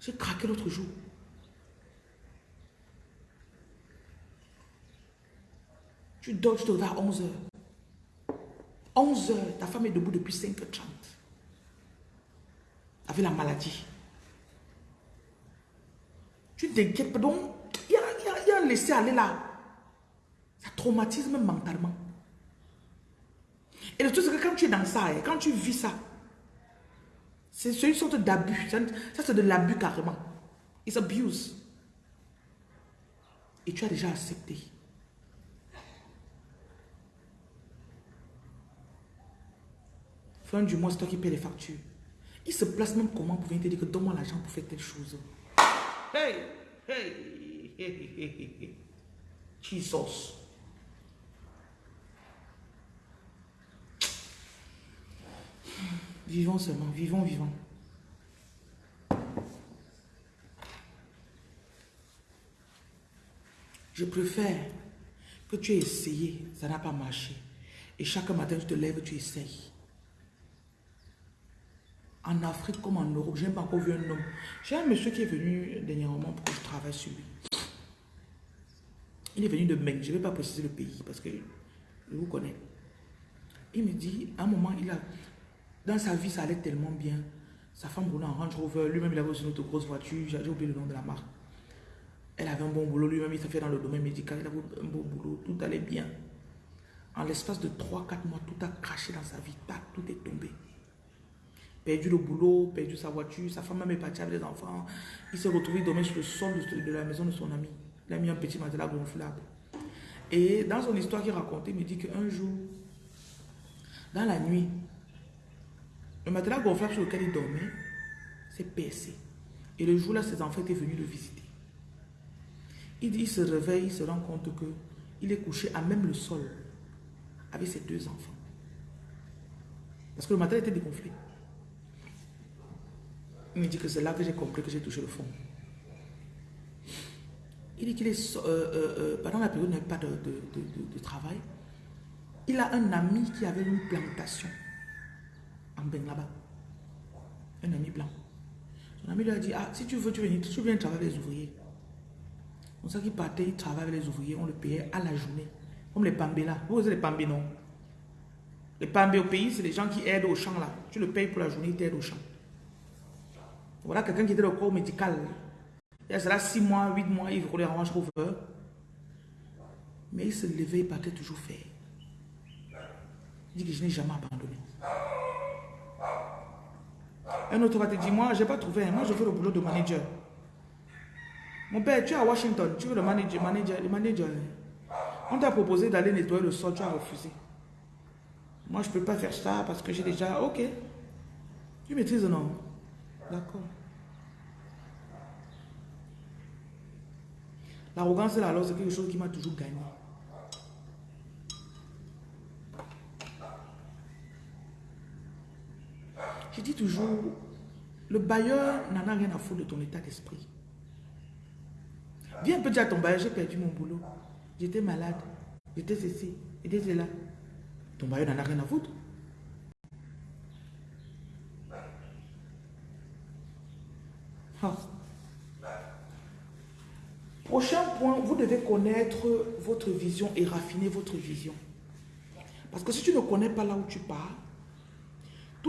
J'ai craqué l'autre jour. Tu dors, tu te réveilles à 11h. 11h, ta femme est debout depuis 5h30. Avec la maladie. Tu t'inquiètes pas. Donc, il y a, il laisser aller là. Ça traumatise même mentalement. Et le truc, c'est que quand tu es dans ça, et quand tu vis ça, c'est une sorte d'abus. Ça, c'est de l'abus carrément. It's abuse. Et tu as déjà accepté. Fin du mois, c'est toi qui payes les factures. Il se place même comment pour venir te dire que donne-moi l'argent pour faire telle chose. Hey, hey, hey, hey, hey. Jesus. Vivons seulement, vivons, vivons. Je préfère que tu aies essayé, ça n'a pas marché. Et chaque matin, tu te lèves, tu essayes. En Afrique comme en Europe, je n'ai pas encore vu un homme. J'ai un monsieur qui est venu dernièrement pour que je travaille sur lui. Il est venu de Meng, je ne vais pas préciser le pays parce que je vous connais. Il me dit, à un moment, il a, dans sa vie, ça allait tellement bien. Sa femme roulait en Range Rover, lui-même il avait aussi une autre grosse voiture, j'ai oublié le nom de la marque. Elle avait un bon boulot, lui-même il s'est fait dans le domaine médical, il avait un bon boulot, tout allait bien. En l'espace de 3-4 mois, tout a craché dans sa vie, tout est tombé. Perdu le boulot, perdu sa voiture, sa femme même est partie avec les enfants. Il s'est retrouvé dormir sur le sol de la maison de son ami. Il a mis un petit matelas gonflable. Et dans son histoire qu'il racontait, il me dit qu'un jour, dans la nuit, le matelas gonflable sur lequel il dormait s'est percé. Et le jour-là, ses enfants étaient venus le visiter. Il dit, il se réveille, il se rend compte que il est couché à même le sol avec ses deux enfants. Parce que le matelas était dégonflé. Il me dit que c'est là que j'ai compris que j'ai touché le fond. Il dit qu'il est, euh, euh, euh, pendant la période il n'y avait pas de, travail, il a un ami qui avait une plantation en Ben là-bas. Un ami blanc. Son ami lui a dit, ah, si tu veux, tu viens, tu viens travailler avec les ouvriers. C'est ça qu'il partait, il travaillait avec les ouvriers, on le payait à la journée. Comme les pambés là. Vous avez les pambés, non? Les pambés au pays, c'est les gens qui aident au champ là. Tu le payes pour la journée, il t'aide au champ. Voilà quelqu'un qui était au corps médical. Il y a cela 6 mois, 8 mois, il roulait en Rover. Mais il se levait, il partait toujours faire. Il dit que je n'ai jamais abandonné. Un autre va te dire, moi, je n'ai pas trouvé. Moi, je veux le boulot de manager. Mon père, tu es à Washington, tu veux le manager, manager, le manager. On t'a proposé d'aller nettoyer le sol, tu as refusé. Moi, je ne peux pas faire ça parce que j'ai déjà... Ok. Tu maîtrises non? D'accord. L'arrogance là, alors, c'est quelque chose qui m'a toujours gagné. Dis toujours, le bailleur n'en a rien à foutre de ton état d'esprit. Viens un peu dire à ton bailleur, j'ai perdu mon boulot. J'étais malade. J'étais ceci. J'étais là. Ton bailleur n'en a rien à foutre. Ah. Prochain point, vous devez connaître votre vision et raffiner votre vision. Parce que si tu ne connais pas là où tu pars,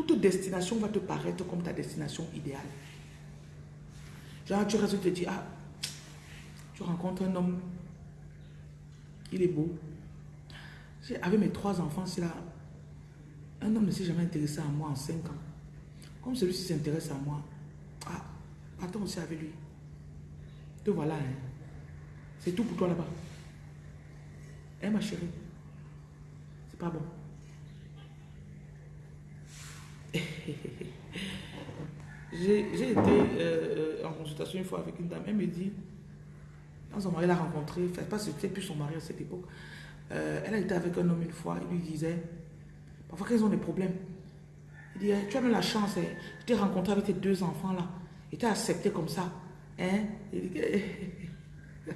toute destination va te paraître comme ta destination idéale. Genre, tu restes, te dis, ah, tu rencontres un homme, il est beau. Avec mes trois enfants, c'est là, un homme ne s'est jamais intéressé à moi en cinq ans. Comme celui-ci s'intéresse à moi, ah, attends aussi avec lui. Te voilà, hein. C'est tout pour toi là-bas. Hein, ma chérie pas bon. J'ai été euh, en consultation une fois avec une dame. Elle me dit, quand son mari l'a rencontré, enfin, pas c'était plus son mari à cette époque, euh, elle a été avec un homme une fois, il lui disait, parfois qu'ils ont des problèmes? Il dit, tu as eu la chance, hein, je t'ai rencontré avec tes deux enfants là, et t'es accepté comme ça. Hein? Il dit,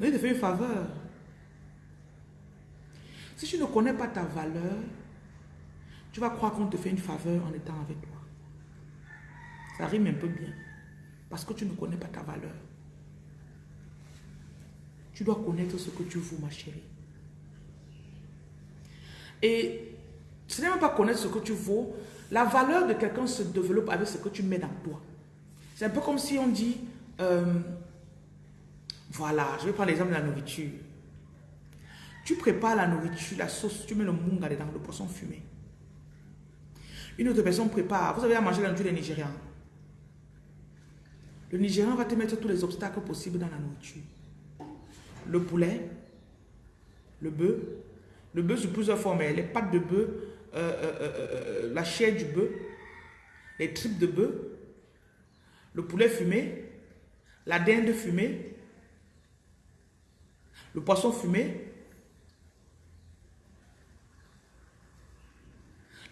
Mais il te fait une faveur. Si tu ne connais pas ta valeur, tu vas croire qu'on te fait une faveur en étant avec toi. Ça rime un peu bien. Parce que tu ne connais pas ta valeur. Tu dois connaître ce que tu vaux, ma chérie. Et ce n'est même pas connaître ce que tu vaux. La valeur de quelqu'un se développe avec ce que tu mets dans toi. C'est un peu comme si on dit, euh, voilà, je vais prendre l'exemple de la nourriture. Tu prépares la nourriture, la sauce, tu mets le munga dedans, le poisson fumé. Une autre personne prépare, vous avez à manger la nourriture des Nigériens. Le Nigérian va te mettre tous les obstacles possibles dans la nourriture. Le poulet, le bœuf, le bœuf sous plusieurs formes, les pattes de bœuf, euh, euh, euh, la chair du bœuf, les tripes de bœuf, le poulet fumé, la dinde fumée, le poisson fumé.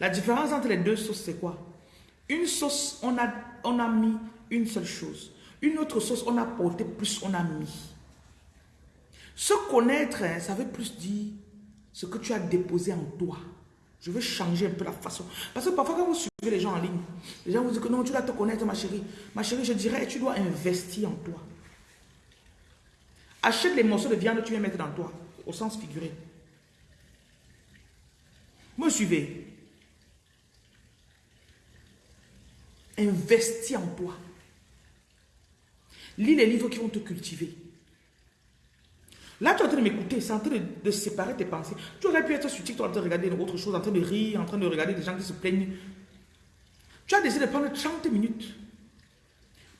La différence entre les deux sauces, c'est quoi? Une sauce, on a, on a mis une seule chose. Une autre sauce, on a porté plus, on a mis. Se connaître, hein, ça veut plus dire ce que tu as déposé en toi. Je veux changer un peu la façon. Parce que parfois, quand vous suivez les gens en ligne, les gens vous disent que non, tu dois te connaître, ma chérie. Ma chérie, je dirais, tu dois investir en toi. Achète les morceaux de viande que tu viens mettre dans toi, au sens figuré. Me suivez. Investis en toi. Lis les livres qui vont te cultiver. Là, tu es en train de m'écouter, c'est en train de, séparer tes pensées. Tu aurais pu être sur TikTok en train de regarder autre chose, en train de rire, en train de regarder des gens qui se plaignent. Tu as décidé de prendre 30 minutes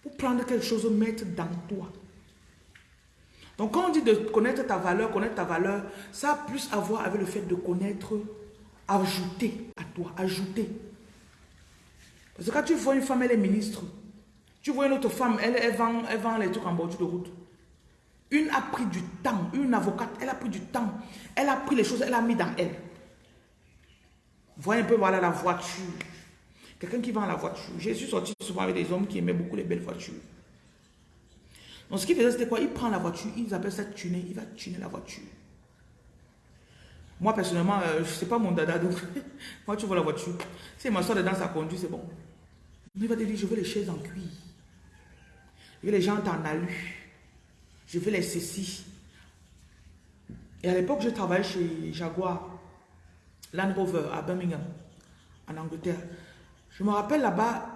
pour prendre quelque chose, mettre dans toi. Donc, quand on dit de connaître ta valeur, connaître ta valeur, ça a plus à voir avec le fait de connaître, ajouter à toi, ajouter. Parce que quand tu vois une femme, elle est ministre. Tu vois une autre femme, elle, elle, vend, elle vend les trucs en bordure de route. Une a pris du temps, une avocate, elle a pris du temps. Elle a pris les choses, elle a mis dans elle. Voyez un peu, voilà la voiture. Quelqu'un qui vend la voiture. J'ai suis sorti souvent avec des hommes qui aimaient beaucoup les belles voitures. Donc ce qu'il faisait, c'était quoi? Il prend la voiture, ils appellent ça tuner, il va tuner la voiture. Moi, personnellement, euh, je ne sais pas mon dada, donc moi, tu vois la voiture. Si ma soeur dedans, ça conduit, c'est bon. Il va te dire, je veux les chaises en cuir. Je veux les jantes en alu. Je veux les ceci. Et à l'époque, je travaillais chez Jaguar, Land Rover, à Birmingham, en Angleterre. Je me rappelle là-bas,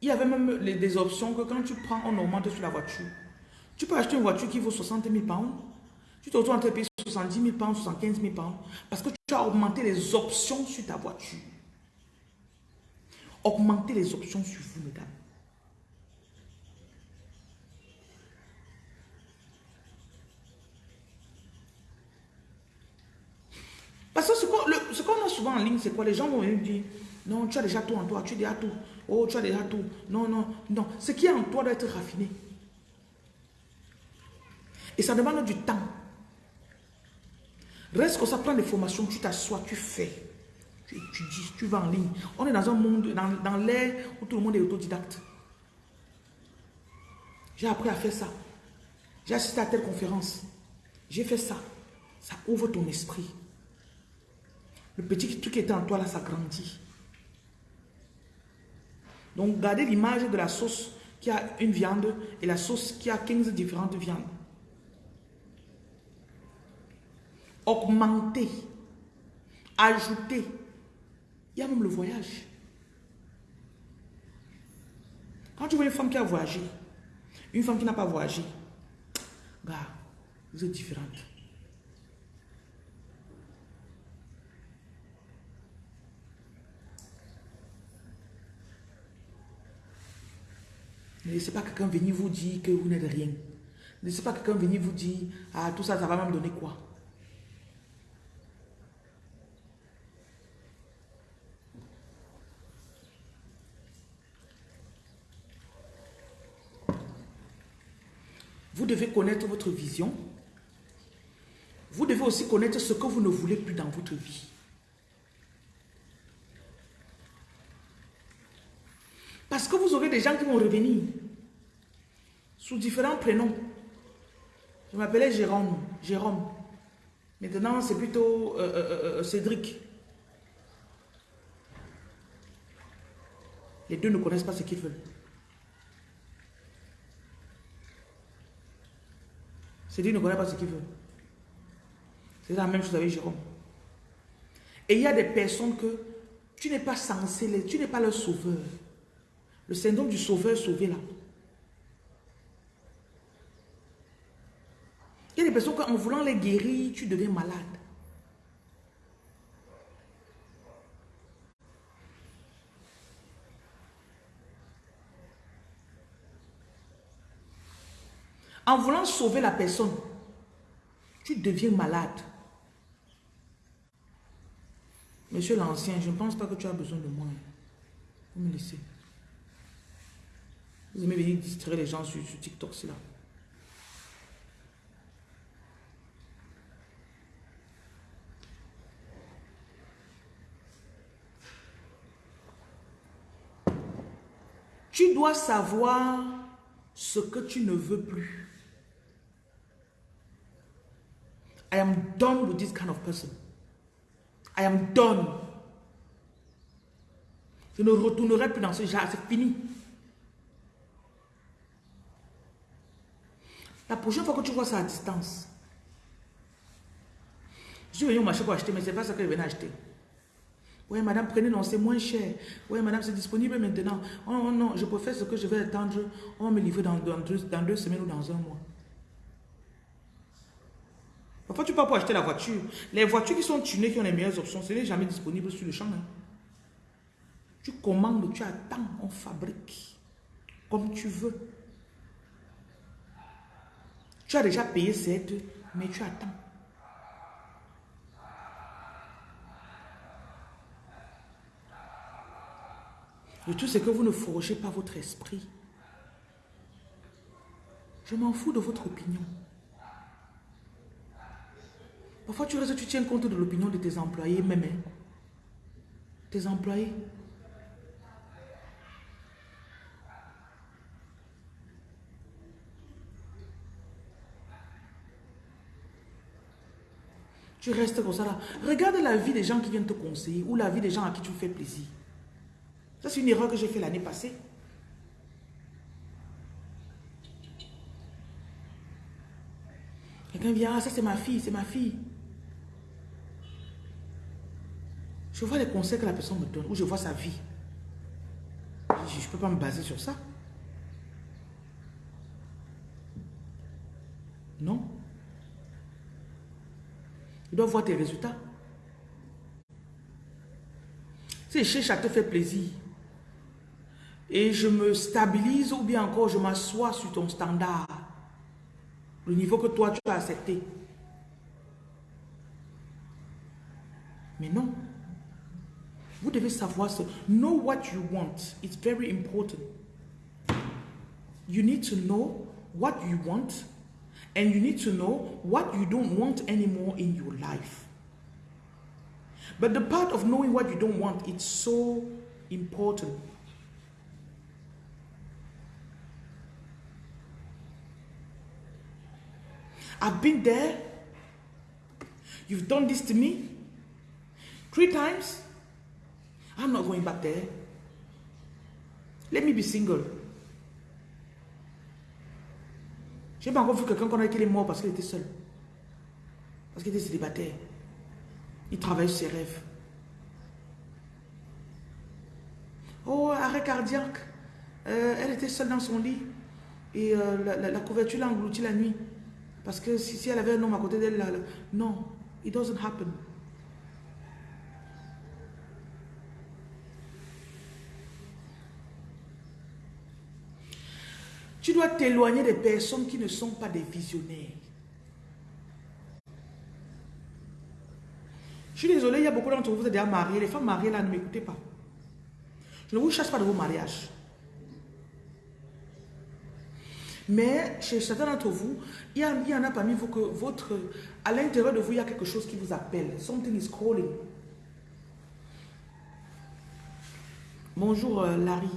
il y avait même des options que quand tu prends, on augmente sur la voiture. Tu peux acheter une voiture qui vaut 60 000 pounds. Tu te retrouves entre payer 70 000 pounds, 75 000 pounds. Parce que tu as augmenté les options sur ta voiture. Augmenter les options sur vous, mesdames. Parce que ce qu'on a souvent en ligne, c'est quoi? Les gens vont venir dire, non, tu as déjà tout en toi, tu as déjà tout. Oh, tu as déjà tout. Non, non, non. Ce qui est en toi doit être raffiné. Et ça demande du temps. Reste que ça prend des formations, tu t'assois, tu fais. Tu étudies, tu vas en ligne. On est dans un monde, dans, dans l'ère où tout le monde est autodidacte. J'ai appris à faire ça. J'ai assisté à telle conférence. J'ai fait ça. Ça ouvre ton esprit. Le petit truc qui était en toi là, ça grandit. Donc, gardez l'image de la sauce qui a une viande et la sauce qui a 15 différentes viandes. Augmenter, ajouter. Il y a même le voyage. Quand tu vois une femme qui a voyagé, une femme qui n'a pas voyagé, bah, vous êtes différentes. Ne laissez pas quelqu'un venir vous dire que vous n'êtes rien. Ne laissez pas quelqu'un venir vous dire, ah, tout ça, ça va me donner quoi? Vous devez connaître votre vision. Vous devez aussi connaître ce que vous ne voulez plus dans votre vie. Parce que vous aurez des gens qui vont revenir sous différents prénoms. Je m'appelais Jérôme. Jérôme. Maintenant, c'est plutôt euh, euh, euh, Cédric. Les deux ne connaissent pas ce qu'ils veulent. Cédric ne connaît pas ce qu'il veut. C'est la même chose avec Jérôme. Et il y a des personnes que tu n'es pas censé, les, tu n'es pas leur sauveur. Le syndrome du sauveur sauvé là. Il y a des personnes qu'en voulant les guérir, tu deviens malade. En voulant sauver la personne, tu deviens malade. Monsieur l'ancien, je ne pense pas que tu as besoin de moi. Vous me laissez. Vous aimez venir distraire les gens sur, TikTok, c'est là. Tu dois savoir ce que tu ne veux plus. I am done with this kind of person. I am done. Je ne retournerai plus dans ce genre, c'est fini. La prochaine fois que tu vois ça à distance, je suis venu au marché pour acheter, mais c'est pas ça que je venais acheter. Oui, madame, prenez, non, c'est moins cher. Oui, madame, c'est disponible maintenant. Oh, non, non, je préfère ce que je vais attendre. On me deux, dans deux semaines ou dans un mois. Parfois, tu peux pas acheter la voiture. Les voitures qui sont tunées, qui ont les meilleures options, ce n'est jamais disponible sur le champ. Hein. Tu commandes, tu attends, on fabrique. Comme tu veux. Tu as déjà payé cette, mais tu attends. Le tout, c'est que vous ne forgez pas votre esprit. Je m'en fous de votre opinion. Parfois, tu restes, tu tiens compte de l'opinion de tes employés même. Hein. Tes employés. Tu restes comme ça là. Regarde la vie des gens qui viennent te conseiller ou la vie des gens à qui tu fais plaisir. Ça, c'est une erreur que j'ai fait l'année passée. Quelqu'un vient, ah, ça c'est ma fille, c'est ma fille. Je vois les conseils que la personne me donne, ou je vois sa vie. Je ne peux pas me baser sur ça. Non. Il doit voir tes résultats. Si chez ça te fait plaisir, et je me stabilise ou bien encore je m'assois sur ton standard, le niveau que toi tu as accepté. Mais non. Vous devez savoir ce. Know what you want. It's very important. You need to know what you want and you need to know what you don't want anymore in your life. But the part of knowing what you don't want, it's so important. I've been there. You've done this to me three times. I'm not going back there. Let me be single. J'ai pas encore vu quelqu'un qu'on a est mort parce qu'il était seul. Parce qu'il était célibataire. Il travaille sur ses rêves. Oh, arrêt cardiaque. Euh, elle était seule dans son lit. Et euh, la, couverture l'a englouti la nuit. Parce que si, si elle avait un homme à côté d'elle, non, it doesn't happen. Tu dois t'éloigner des personnes qui ne sont pas des visionnaires. Je suis désolé, il y a beaucoup d'entre vous, vous êtes déjà mariés. Les femmes mariées là, ne m'écoutez pas. Je ne vous chasse pas de vos mariages. Mais chez certains d'entre vous, il y, en a parmi vous que votre, à l'intérieur de vous, il y a quelque chose qui vous appelle. Something is calling. Bonjour euh, Larry.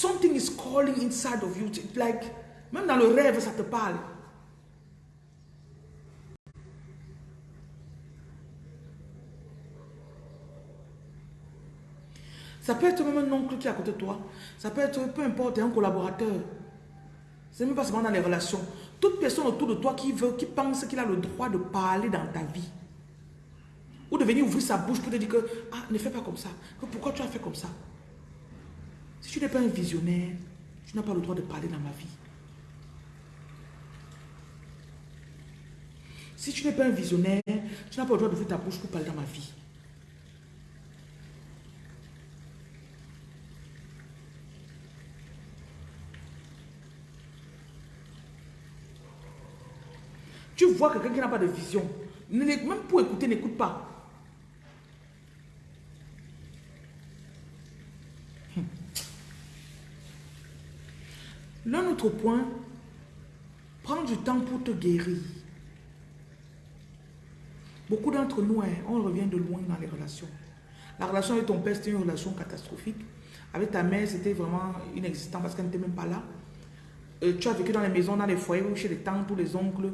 Something is calling inside of you. Like, même dans le rêve, ça te parle. Ça peut être même un oncle qui est à côté de toi. Ça peut être, peu importe, un collaborateur. C'est même pas seulement dans les relations. Toute personne autour de toi qui veut, qui pense qu'il a le droit de parler dans ta vie. Ou de venir ouvrir sa bouche pour te dire que, ah, ne fais pas comme ça. Pourquoi tu as fait comme ça? Si tu n'es pas un visionnaire, tu n'as pas le droit de parler dans ma vie. Si tu n'es pas un visionnaire, tu n'as pas le droit d'ouvrir ta bouche pour parler dans ma vie. Tu vois quelqu'un qui n'a pas de vision. Même pour écouter, n'écoute pas. Point, prends du temps pour te guérir. Beaucoup d'entre nous, hein, on revient de loin dans les relations. La relation avec ton père, c'était une relation catastrophique. Avec ta mère, c'était vraiment inexistant parce qu'elle n'était même pas là. Euh, tu as vécu dans les maisons, dans les foyers, chez les tantes ou les oncles.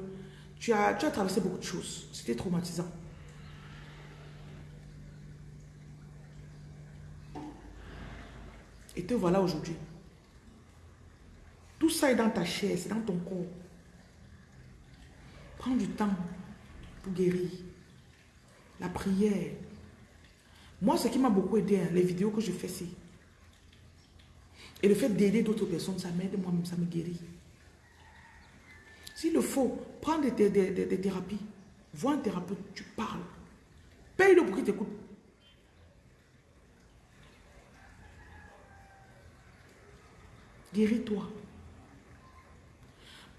Tu as, tu as traversé beaucoup de choses. C'était traumatisant. Et te voilà aujourd'hui. Tout ça est dans ta chair, c'est dans ton corps. Prends du temps pour guérir. La prière. Moi, ce qui m'a beaucoup aidé, hein, les vidéos que je fais, c'est. Et le fait d'aider d'autres personnes, ça m'aide moi-même, ça me guérit. S'il le faut, prends des, des- thérapies. Vois un thérapeute, tu parles. Paye-le pour qu'il t'écoute. Guéris-toi.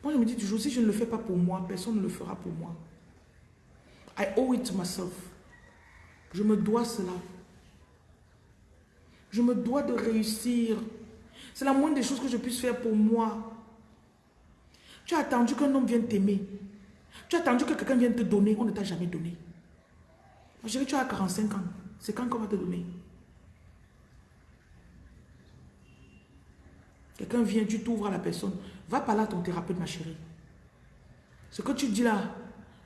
Moi, je me dis toujours, si je ne le fais pas pour moi, personne ne le fera pour moi. I owe it to myself. Je me dois cela. Je me dois de réussir. C'est la moindre des choses que je puisse faire pour moi. Tu as attendu qu'un homme vienne t'aimer. Tu as attendu que quelqu'un vienne te donner. On ne t'a jamais donné. Ma chérie, tu as 45 ans. C'est quand qu'on va te donner? Quelqu'un vient, tu t'ouvres à la personne. Va parler à ton thérapeute, ma chérie. Ce que tu dis là,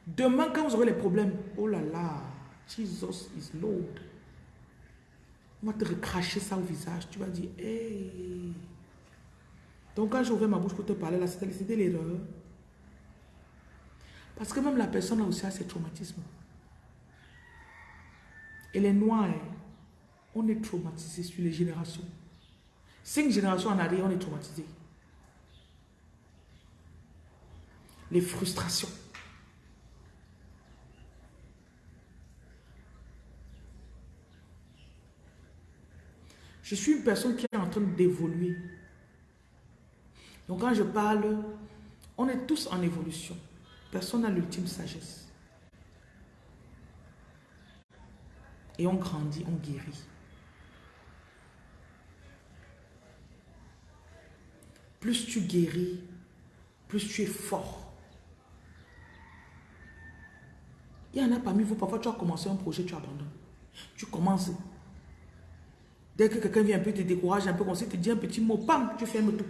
demain quand vous aurez les problèmes, oh là là, Jesus is Lord. On va te recracher ça au visage. Tu vas dire, hey. Donc quand ouvert ma bouche pour te parler là, c'était l'erreur. Parce que même la personne a aussi ses traumatismes. Et les noirs, hein, on est traumatisés sur les générations. Cinq générations en arrière, on est traumatisés. Les frustrations. Je suis une personne qui est en train d'évoluer. Donc quand je parle, on est tous en évolution. Personne n'a l'ultime sagesse. Et on grandit, on guérit. Plus tu guéris, plus tu es fort. Il y en a parmi vous, parfois tu as commencé un projet, tu abandonnes. Tu commences. Dès que quelqu'un vient un peu te décourage, un peu comme ça, te dit un petit mot, pam, tu fermes tout.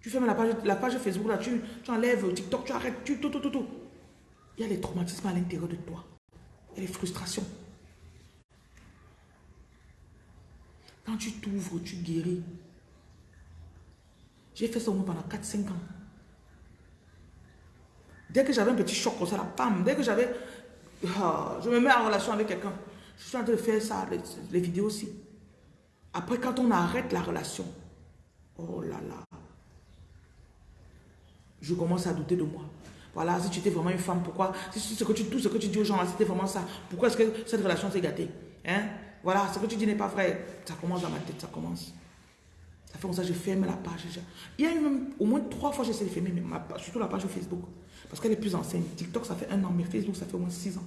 Tu fermes la page, la page Facebook, là, tu, tu enlèves TikTok, tu arrêtes, tu tout, tout, tout, tout. Il y a les traumatismes à l'intérieur de toi. Il y a les frustrations. Quand tu t'ouvres, tu guéris. J'ai fait ça au moins pendant 4-5 ans. Dès que j'avais un petit choc comme ça, là, bam, dès que j'avais... ah, je me mets en relation avec quelqu'un. Je suis en train de faire ça, les, vidéos aussi. Après, quand on arrête la relation, oh là là, je commence à douter de moi. Voilà, si tu étais vraiment une femme, pourquoi si, ce que tu, Tout ce que tu dis aux gens, c'était vraiment ça. Pourquoi est-ce que cette relation s'est gâtée hein? Voilà, ce que tu dis n'est pas vrai. Ça commence dans ma tête, ça commence. Ça fait comme ça, je ferme la page. Je- Il y a même au moins trois fois j'essaie de fermer, ma surtout la page Facebook. Parce qu'elle est plus ancienne. TikTok, ça fait un an, mais Facebook, ça fait au moins six ans.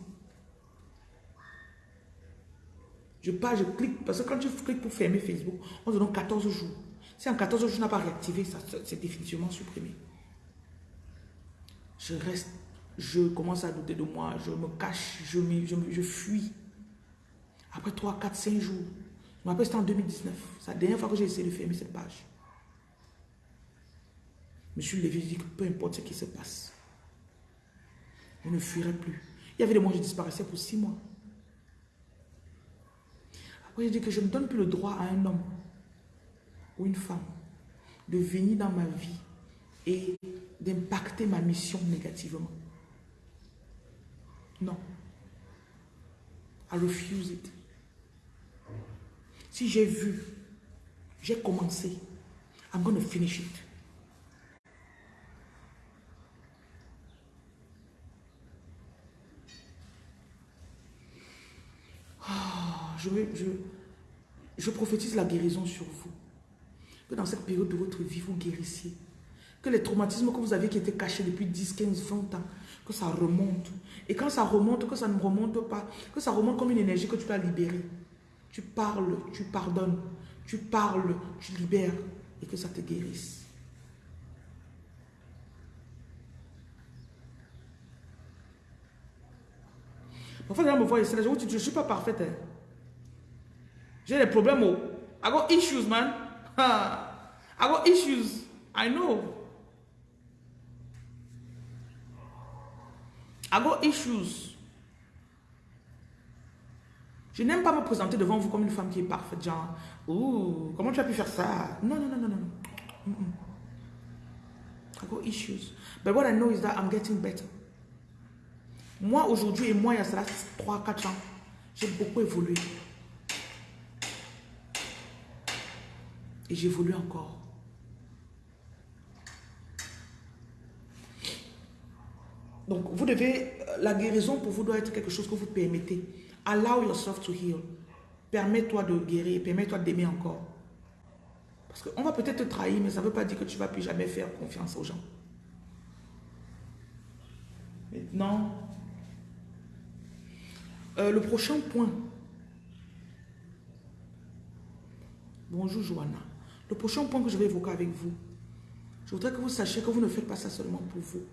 Je pars, je clique. Parce que quand tu cliques pour fermer Facebook, on te donne 14 jours. Si en 14 jours, je n'ai pas réactivé, c'est définitivement supprimé. Je reste, je commence à douter de moi, je me cache, je, je, je fuis. Après 3, 4, 5 jours, je me rappelle c'était en 2019, c'est la dernière fois que j'ai essayé de fermer cette page. Je me suis levé, je dis que peu importe ce qui se passe, je ne fuirai plus. Il y avait des mois je disparaissais pour 6 mois. Après, j'ai dit que je ne donne plus le droit à un homme ou une femme de venir dans ma vie et d'impacter ma mission négativement. Non. I refuse it. Si j'ai vu, j'ai commencé, I'm going to finish it. Ah, je, prophétise la guérison sur vous. Que dans cette période de votre vie, vous guérissiez. Que les traumatismes que vous avez qui étaient cachés depuis 10, 15, 20 ans, que ça remonte. Et quand ça remonte, que ça ne remonte pas, que ça remonte comme une énergie que tu dois libérer. Tu parles, tu pardonnes, tu parles, tu libères et que ça te guérisse. Parfois, me voient ici, je dis, je ne suis pas parfaite. Hein. J'ai des problèmes. Oh. I got issues, man. I got issues. I know. I got issues. Je n'aime pas me présenter devant vous comme une femme qui est parfaite, genre, ouh, comment tu as pu faire ça? Non, non, non, non, non. Mm got issues. But what I know is that I'm getting better. Moi, aujourd'hui, et moi, il y a cela 3-4 ans, j'ai beaucoup évolué. Et j'évolue encore. Donc, vous devez, la guérison pour vous doit être quelque chose que vous permettez. Allow yourself to heal. Permets-toi de guérir, permets-toi d'aimer encore. Parce qu'on va peut-être te trahir, mais ça ne veut pas dire que tu ne vas plus jamais faire confiance aux gens. Maintenant, euh, le prochain point. Bonjour Joanna. Le prochain point que je vais évoquer avec vous, je voudrais que vous sachiez que vous ne faites pas ça seulement pour vous.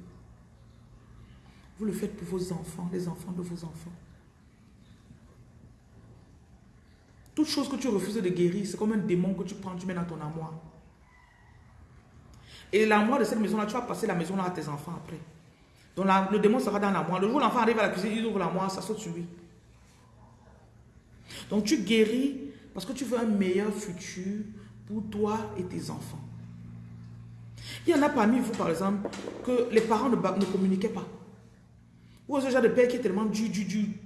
Vous le faites pour vos enfants, les enfants de vos enfants. Toute chose que tu refuses de guérir, c'est comme un démon que tu prends, tu mets dans ton armoire. Et l'armoire de cette maison-là, tu vas passer la maison-là à tes enfants après. Donc le démon sera dans l'armoire. Le jour où l'enfant arrive à la cuisine, il ouvre l'armoire, ça saute sur lui. Donc tu guéris parce que tu veux un meilleur futur pour toi et tes enfants. Il y en a parmi vous, par exemple, que les parents ne, communiquaient pas. Ou ce genre de père qui est tellement du, du, du,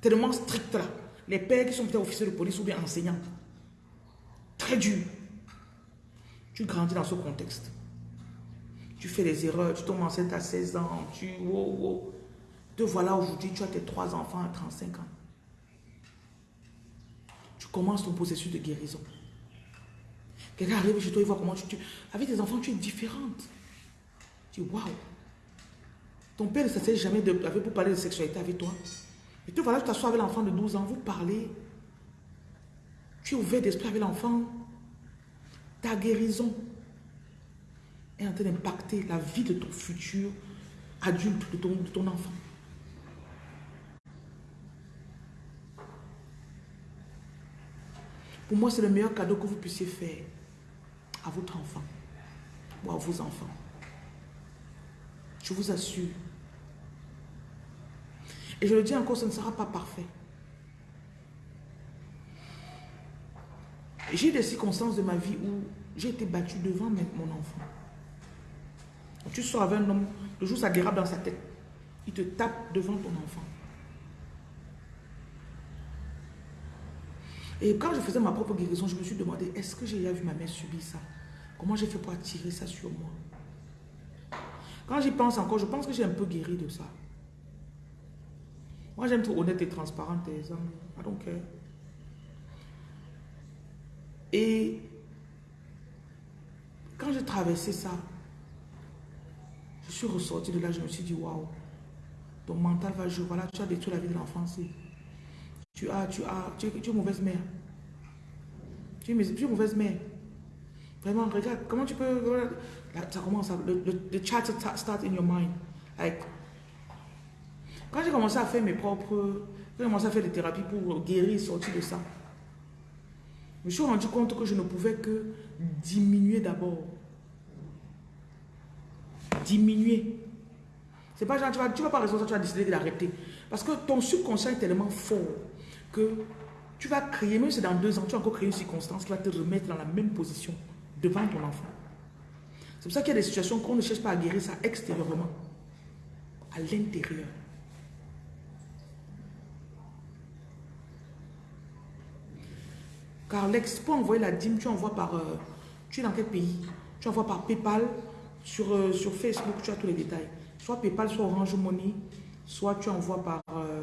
tellement strict là. Les pères qui sont peut-être officiers de police ou bien enseignants. Très dur. Tu grandis dans ce contexte. Tu fais des erreurs, tu tombes enceinte à 16 ans, tu... Wow, wow. Te voilà aujourd'hui, tu as tes trois enfants à 35 ans. Tu commences ton processus de guérison. Quelqu'un arrive chez toi, il voit comment tu, Avec tes enfants, tu es différente. Tu dis, waouh. Ton père ne s'essaie jamais de, pour parler de sexualité avec toi. Et tu voilà, tu t'assois avec l'enfant de 12 ans, vous parlez. Tu es ouvert d'esprit avec l'enfant. Ta guérison est en train d'impacter la vie de ton futur adulte, de ton enfant. Pour moi, c'est le meilleur cadeau que vous puissiez faire à votre enfant ou à vos enfants. Je vous assure. Et je le dis encore, ce ne sera pas parfait. J'ai des circonstances de ma vie où j'ai été battue devant mon enfant. Tu sors avec un homme, le jour ça dérape dans sa tête. Il te tape devant ton enfant. Et quand je faisais ma propre guérison, je me suis demandé, est-ce que j'ai déjà vu ma mère subir ça? Comment j'ai fait pour attirer ça sur moi? Quand j'y pense encore, je pense que j'ai un peu guéri de ça. Moi, j'aime être honnête et transparente, les hommes. Donc, Et quand j'ai traversé ça, je suis ressorti de là, je me suis dit, waouh, ton mental va jouer. Voilà, tu as détruit la vie de l'enfance. Tu as, tu as, tu es, mauvaise mère. Tu es, tu mauvaise mère. Vraiment, regarde, comment tu peux... ça commence, le, the chat start in your mind. Like, quand j'ai commencé à faire mes propres... Quand j'ai commencé à faire des thérapies pour guérir, sortir de ça, je me suis rendu compte que je ne pouvais que diminuer d'abord. Diminuer. C'est pas genre, tu vas, tu vas pas résoudre ça, tu vas décider d'arrêter. Parce que ton subconscient est tellement fort que tu vas créer, même si c'est dans deux ans, tu vas encore créer une circonstance qui va te remettre dans la même position devant ton enfant. C'est pour ça qu'il y a des situations qu'on ne cherche pas à guérir ça extérieurement, à l'intérieur. Car l'ex, pour envoyer la dîme, tu envoies par... euh, tu es dans quel pays? Tu envoies par PayPal, sur, euh, sur Facebook, tu as tous les détails. Soit PayPal, soit Orange Money, soit tu envoies par... euh,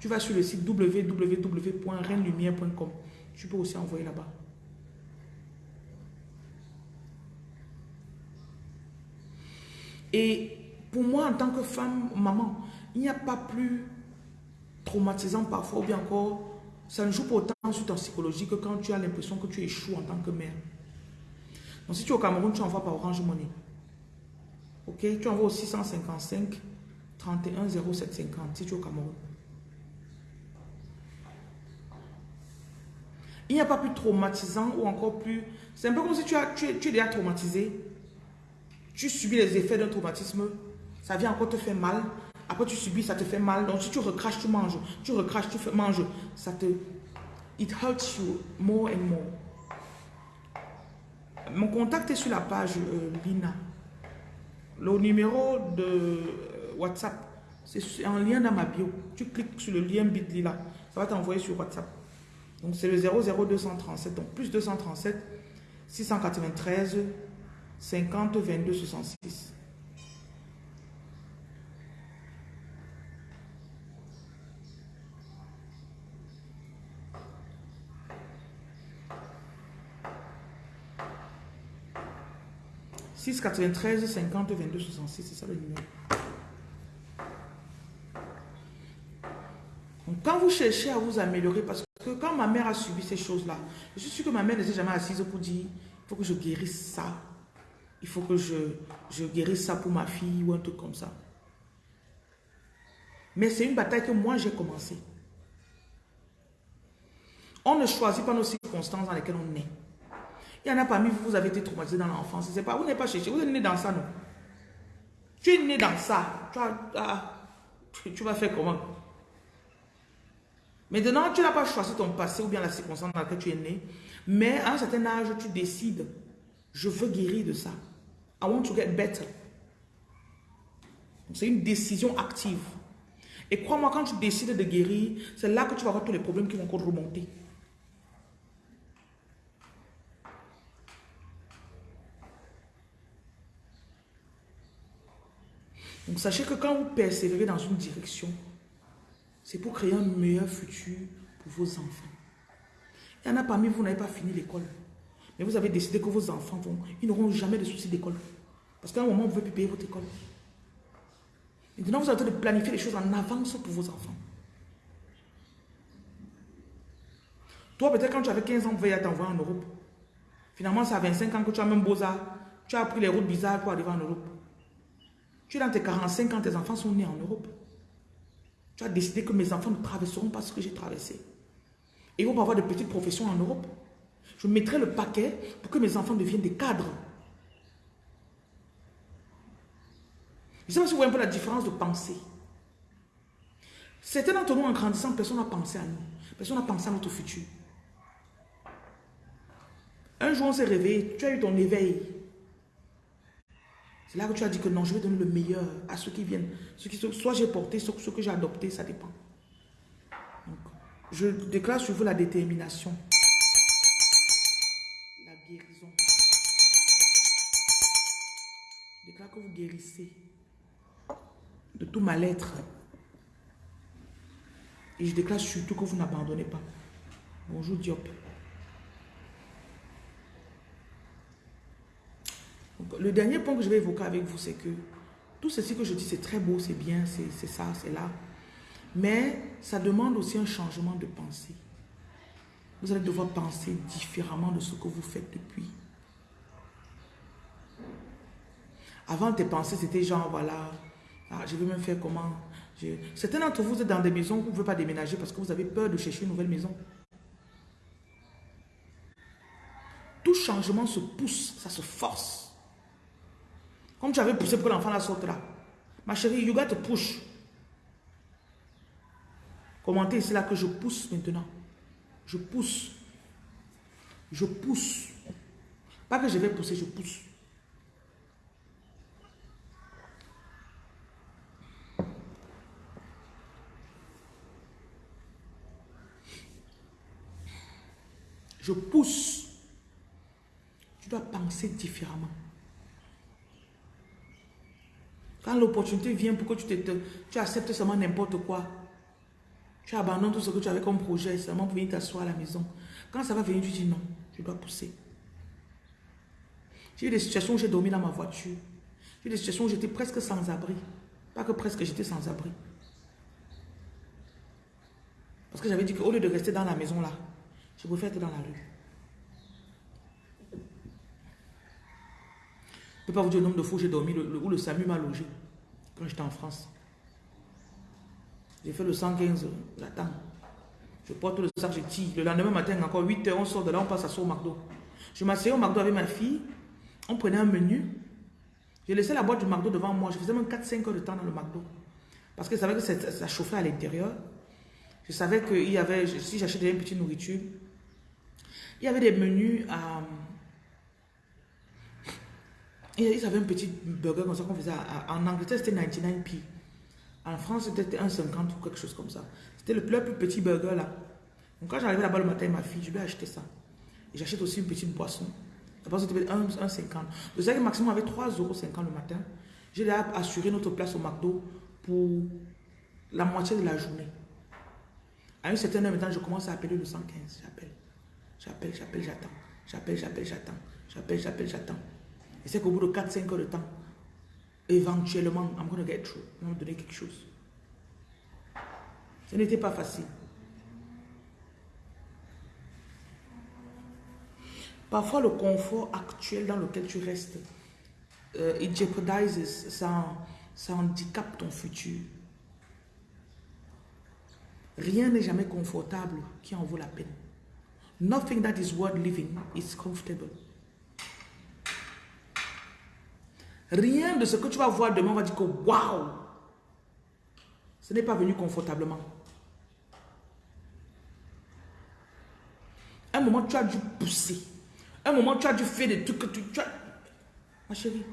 tu vas sur le site www.renlumière.com. Tu peux aussi envoyer là-bas. Et pour moi, en tant que femme, maman, il n'y a pas plus traumatisant parfois, ou bien encore, ça ne joue pas autant sur ta psychologie que quand tu as l'impression que tu échoues en tant que mère. Donc si tu es au Cameroun, tu envoies par Orange Money. Ok? Tu envoies au 655 31 0750 si tu es au Cameroun. Il n'y a pas plus traumatisant ou encore plus... C'est un peu comme si tu, as, es, tu es déjà traumatisé. Tu subis les effets d'un traumatisme. Ça vient encore te faire mal. Après, tu subis, ça te fait mal. Donc, si tu recraches, tu manges. Tu recraches, tu manges. Ça te... It hurts you more and more. Mon contact est sur la page euh, Lina. Le numéro de euh, WhatsApp, c'est en lien dans ma bio. Tu cliques sur le lien bit.ly là. Ça va t'envoyer sur WhatsApp. Donc, c'est le 00237. Donc, plus 237 693 50 22 66. « 6 93 50 22 66, c'est ça le numéro. Donc, quand vous cherchez à vous améliorer, parce que quand ma mère a subi ces choses-là, je suis sûre que ma mère ne s'est jamais assise pour dire, il faut que je guérisse ça. Il faut que je, je guérisse ça pour ma fille ou un truc comme ça. Mais c'est une bataille que moi j'ai commencé. On ne choisit pas nos circonstances dans lesquelles on est. Il y en a parmi vous, vous avez été traumatisé dans l'enfance. Vous n'êtes pas cherché, vous êtes né dans ça, non? Tu es né dans ça. Tu, tu- vas faire comment? Maintenant, tu n'as pas choisi ton passé ou bien la circonstance dans laquelle tu es né. Mais à un certain âge, tu décides, je veux guérir de ça. I want to get better. C'est une décision active. Et crois-moi, quand tu décides de guérir, c'est là que tu vas avoir tous les problèmes qui vont encore remonter. Donc sachez que quand vous persévérez dans une direction, c'est pour créer un meilleur futur pour vos enfants. Il y en a parmi vous, vous n'avez pas fini l'école. Mais vous avez décidé que vos enfants vont, ils n'auront jamais de soucis d'école. Parce qu'à un moment, vous ne pouvez plus payer votre école. Maintenant, vous êtes en train de planifier les choses en avance pour vos enfants. Toi, peut-être quand tu avais 15 ans, vous veuillez t'envoyer en Europe. Finalement, c'est à 25 ans que tu as même beaux-arts. Tu as pris les routes bizarres pour arriver en Europe. Tu es dans tes 45 ans, tes enfants sont nés en Europe. Tu as décidé que mes enfants ne traverseront pas ce que j'ai traversé. Et ils vont avoir de petites professions en Europe. Je mettrai le paquet pour que mes enfants deviennent des cadres. Je ne sais pas si vous voyez un peu la différence de pensée. Certains d'entre nous, en grandissant, personne n'a pensé à nous. Personne n'a pensé à notre futur. Un jour, on s'est réveillé, tu as eu ton éveil. C'est là que tu as dit que non, je vais donner le meilleur à ceux qui viennent. Ceux qui, soit j'ai porté, soit ceux que j'ai adopté, ça dépend. Donc, je déclare sur vous la détermination. La guérison. Je déclare que vous guérissez de tout mal-être. Et je déclare surtout que vous n'abandonnez pas. Bonjour Diop. Le dernier point que je vais évoquer avec vous, c'est que tout ceci que je dis, c'est très beau, c'est bien, c'est ça, c'est là. Mais ça demande aussi un changement de pensée. Vous allez devoir penser différemment de ce que vous faites depuis. Avant, tes pensées, c'était genre, voilà, ah, je vais me faire comment? Certains d'entre vous êtes dans des maisons où vous ne pouvez pas déménager parce que vous avez peur de chercher une nouvelle maison. Tout changement se pousse, ça se force. Comme tu avais poussé pour que l'enfant la sorte là. Ma chérie, you got to push. Commentez ici là que je pousse maintenant. Je pousse. Je pousse. Pas que je vais pousser, je pousse. Je pousse. Tu dois penser différemment. Quand l'opportunité vient pour que tu, te, tu acceptes seulement n'importe quoi, tu abandonnes tout ce que tu avais comme projet seulement pour venir t'asseoir à la maison. Quand ça va venir, tu dis non, je dois pousser. J'ai eu des situations où j'ai dormi dans ma voiture. J'ai eu des situations où j'étais presque sans abri. Pas que presque, j'étais sans abri. Parce que j'avais dit qu'au lieu de rester dans la maison là, je préfère être dans la rue. Je ne peux pas vous dire le nombre de fois où j'ai dormi, où le SAMU m'a logé, quand j'étais en France. J'ai fait le 115, j'attends. Je porte le sac, je tire. Le lendemain matin, encore 8 heures, on sort de là, on passe à au McDo. Je m'asseyais au McDo avec ma fille, on prenait un menu. J'ai laissé la boîte du McDo devant moi. Je faisais même 4-5 heures de temps dans le McDo. Parce que je savais que ça, chauffait à l'intérieur. Je savais que y avait, si j'achetais une petite nourriture, il y avait des menus à... Ils avaient un petit burger comme ça qu'on faisait. en Angleterre, c'était 99p. En France, c'était 1,50 ou quelque chose comme ça. C'était le plus, petit burger là. Donc quand j'arrivais là-bas le matin, ma fille, je lui ai acheté ça. Et j'achète aussi une petite boisson. La boisson c'était 1,50. Le maximum avait 3,50 euros le matin. J'ai assuré notre place au McDo pour la moitié de la journée. À une certaine heure maintenant, je commence à appeler le 115. J'appelle. J'appelle, j'appelle, j'attends. J'appelle, j'appelle, j'attends. J'appelle, j'appelle, j'attends. Et c'est qu'au bout de 4-5 heures de temps, éventuellement, I'm going to get through. Va me donner quelque chose. Ce n'était pas facile. Parfois, le confort actuel dans lequel tu restes, euh, it jeopardizes, ça, ça handicape ton futur. Rien n'est jamais confortable qui en vaut la peine. Nothing that is worth living is comfortable. Rien de ce que tu vas voir demain va dire que waouh, ce n'est pas venu confortablement. Un moment, tu as dû pousser. Un moment, tu as dû faire des trucs que tu... as... Ma chérie.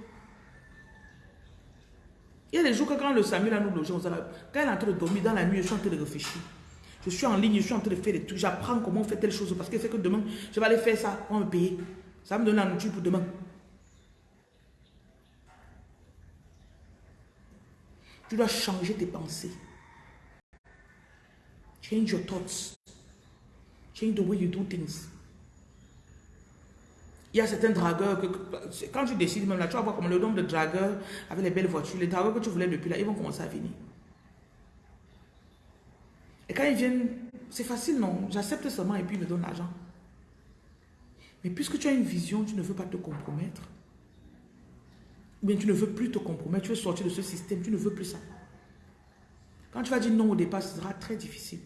Il y a des jours que quand le Samuel a nous logeons, quand il est en train de dormir dans la nuit, je suis en train de réfléchir. Je suis en ligne, je suis en train de faire des trucs. J'apprends comment on fait telle chose parce que c'est que demain, je vais aller faire ça, on va me payer. Ça va me donner la nourriture pour demain. Tu dois changer tes pensées. Change your thoughts. Change the way you do things. Il y a certains dragueurs que, quand tu décides même là, tu vas voir comme le nombre de dragueurs avec les belles voitures, les dragueurs que tu voulais depuis là, ils vont commencer à venir. Et quand ils viennent, c'est facile, non? J'accepte seulement et puis ils me donnent l'argent. Mais puisque tu as une vision, tu ne veux pas te compromettre bien tu ne veux plus te compromettre, tu veux sortir de ce système, tu ne veux plus ça. Quand tu vas dire non au départ, ce sera très difficile.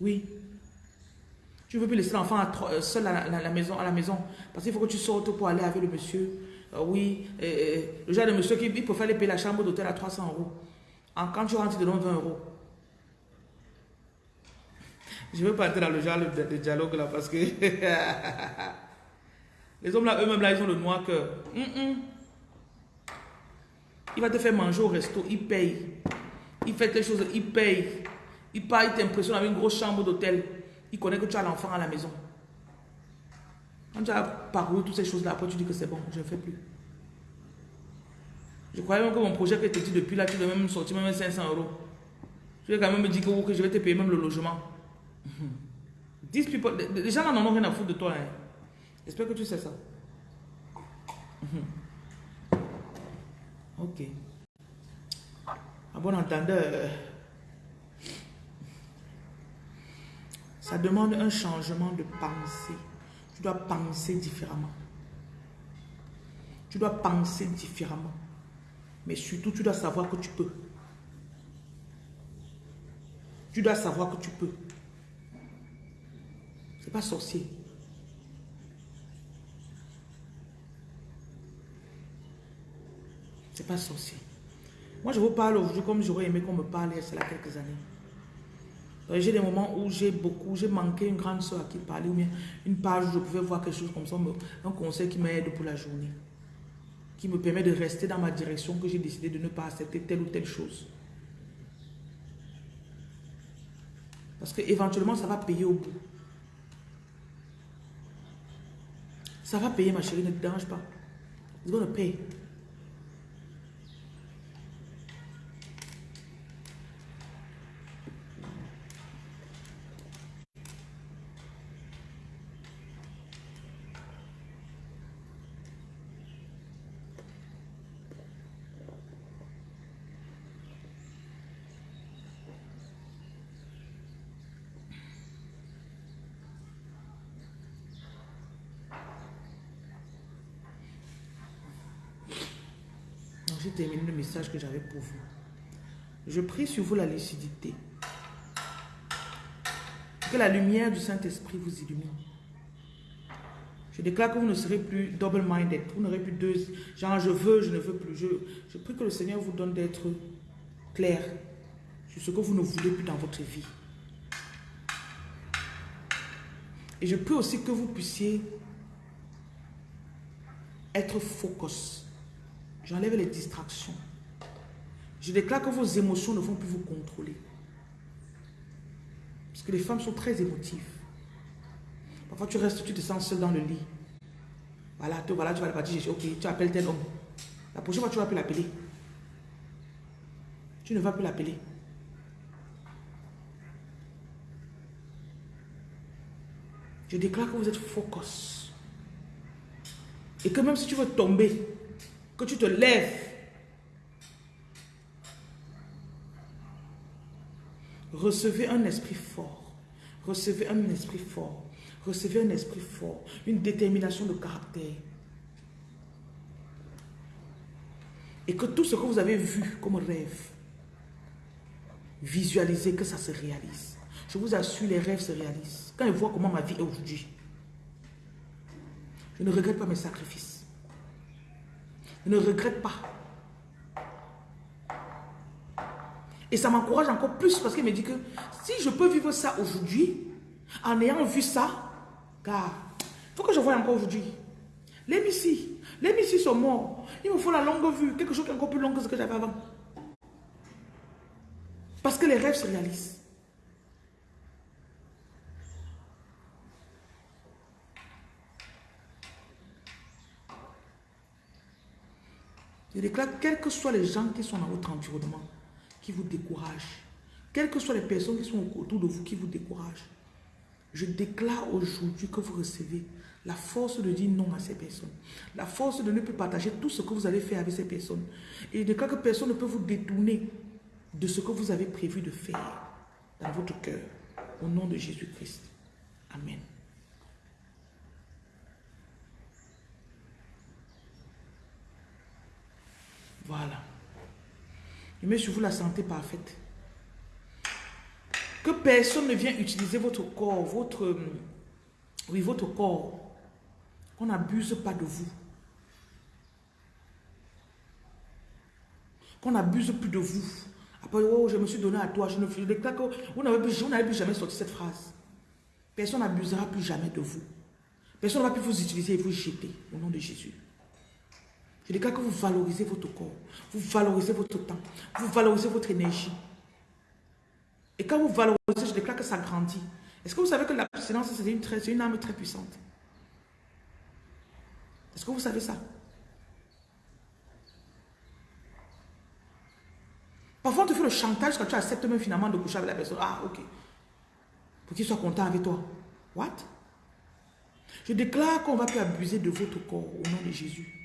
Oui. Tu ne veux plus laisser l'enfant euh, seul à la, maison, à la maison. Parce qu'il faut que tu sortes pour aller avec le monsieur. Euh, oui. le genre de monsieur qui il préfère aller payer la chambre d'hôtel à 300 euros. quand tu rentres, il te donne 20 euros. Je ne veux pas entrer dans le genre de dialogue là parce que... Les hommes là, eux-mêmes là, ils ont le noir cœur. Il va te faire manger au resto, il paye. Il fait quelque chose, il paye. Il part, il t'impressionne avec une grosse chambre d'hôtel. Il connaît que tu as l'enfant à la maison. Quand tu as parcouru toutes ces choses-là, après tu dis que c'est bon, je ne fais plus. Je croyais même que mon projet que tu depuis là, tu devais même sortir même 500 euros. Je vais quand même me dire que, je vais te payer même le logement. les gens n'en ont rien à foutre de toi. Hein. J'espère que tu sais ça. Mhm. Ok. À bon entendeur, ça demande un changement de pensée. Tu dois penser différemment. Tu dois penser différemment. Mais surtout, tu dois savoir que tu peux. Tu dois savoir que tu peux. C'est pas sorcier. C'est pas sorcier. Moi, je vous parle aujourd'hui comme j'aurais aimé qu'on me parle il y a quelques années. J'ai des moments où j'ai beaucoup, j'ai manqué une grande soeur à qui parler, ou bien une page où je pouvais voir quelque chose comme ça, un conseil qui m'aide pour la journée, qui me permet de rester dans ma direction, que j'ai décidé de ne pas accepter telle ou telle chose. Parce que éventuellement, ça va payer au bout. Ça va payer, ma chérie, ne te dérange pas. It's gonna pay. j'ai terminé le que j'avais pour vous. Je prie sur vous la lucidité. Que la lumière du Saint-Esprit vous illumine. Je déclare que vous ne serez plus double-minded. Vous n'aurez plus deux. Genre, je veux, je ne veux plus. Je, je prie que le Seigneur vous donne d'être clair sur ce que vous ne voulez plus dans votre vie. Et je prie aussi que vous puissiez être focus J'enlève les distractions. Je déclare que vos émotions ne vont plus vous contrôler. Parce que les femmes sont très émotives. Parfois, tu restes, tu te sens seul dans le lit. Voilà, tu, voilà, tu vas partir, ok, tu appelles tel homme. La prochaine fois, tu ne vas plus l'appeler. Tu ne vas plus l'appeler. Je déclare que vous êtes focus. Et que même si tu veux tomber, que tu te lèves. Recevez un esprit fort. Recevez un esprit fort. Recevez un esprit fort. Une détermination de caractère. Et que tout ce que vous avez vu comme rêve, visualisez que ça se réalise. Je vous assure, les rêves se réalisent. Quand je vois comment ma vie est aujourd'hui, je ne regrette pas mes sacrifices. Je ne regrette pas. Et ça m'encourage encore plus parce qu'il me dit que si je peux vivre ça aujourd'hui, en ayant vu ça, car il faut que je voie encore aujourd'hui. Les missiles, les missiles sont morts. Il me faut la longue vue, quelque chose qui est encore plus long que ce que j'avais avant. Parce que les rêves se réalisent. Je déclare, quels que soient les gens qui sont dans votre environnement, qui vous découragent, quelles que soient les personnes qui sont autour de vous qui vous découragent, je déclare aujourd'hui que vous recevez la force de dire non à ces personnes. La force de ne plus partager tout ce que vous allez faire avec ces personnes. Et je déclare que personne ne peut vous détourner de ce que vous avez prévu de faire dans votre cœur. Au nom de Jésus-Christ. Amen. Voilà. Je mets sur vous la santé parfaite. Que personne ne vienne utiliser votre corps, votre, euh, oui, votre corps. Qu'on n'abuse pas de vous. Qu'on n'abuse plus de vous. Après, oh, je me suis donné à toi. Je ne déclare que vous n'avez plus, jamais sorti cette phrase. Personne n'abusera plus jamais de vous. Personne ne va plus vous utiliser et vous jeter au nom de Jésus. Je déclare que vous valorisez votre corps, vous valorisez votre temps, vous valorisez votre énergie. Et quand vous valorisez, je déclare que ça grandit. Est-ce que vous savez que la silence, c'est une, âme très puissante? Est-ce que vous savez ça? Parfois, on te fait le chantage quand tu acceptes même finalement de coucher avec la personne. Ah, ok. Pour qu'il soit content avec toi. What? Je déclare qu'on va plus abuser de votre corps au nom de Jésus.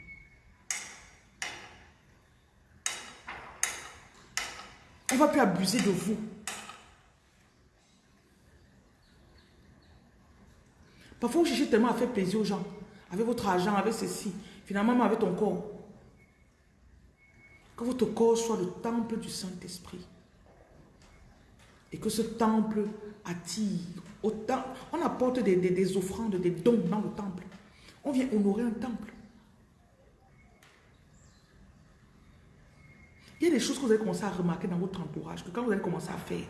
On ne va plus abuser de vous. Parfois, vous cherchez tellement à faire plaisir aux gens. Avec votre argent, avec ceci. Finalement, avec ton corps. Que votre corps soit le temple du Saint-Esprit. Et que ce temple attire autant. On apporte des, des offrandes, des dons dans le temple. On vient honorer un temple. Il y a des choses que vous allez commencer à remarquer dans votre entourage, que quand vous allez commencer à faire,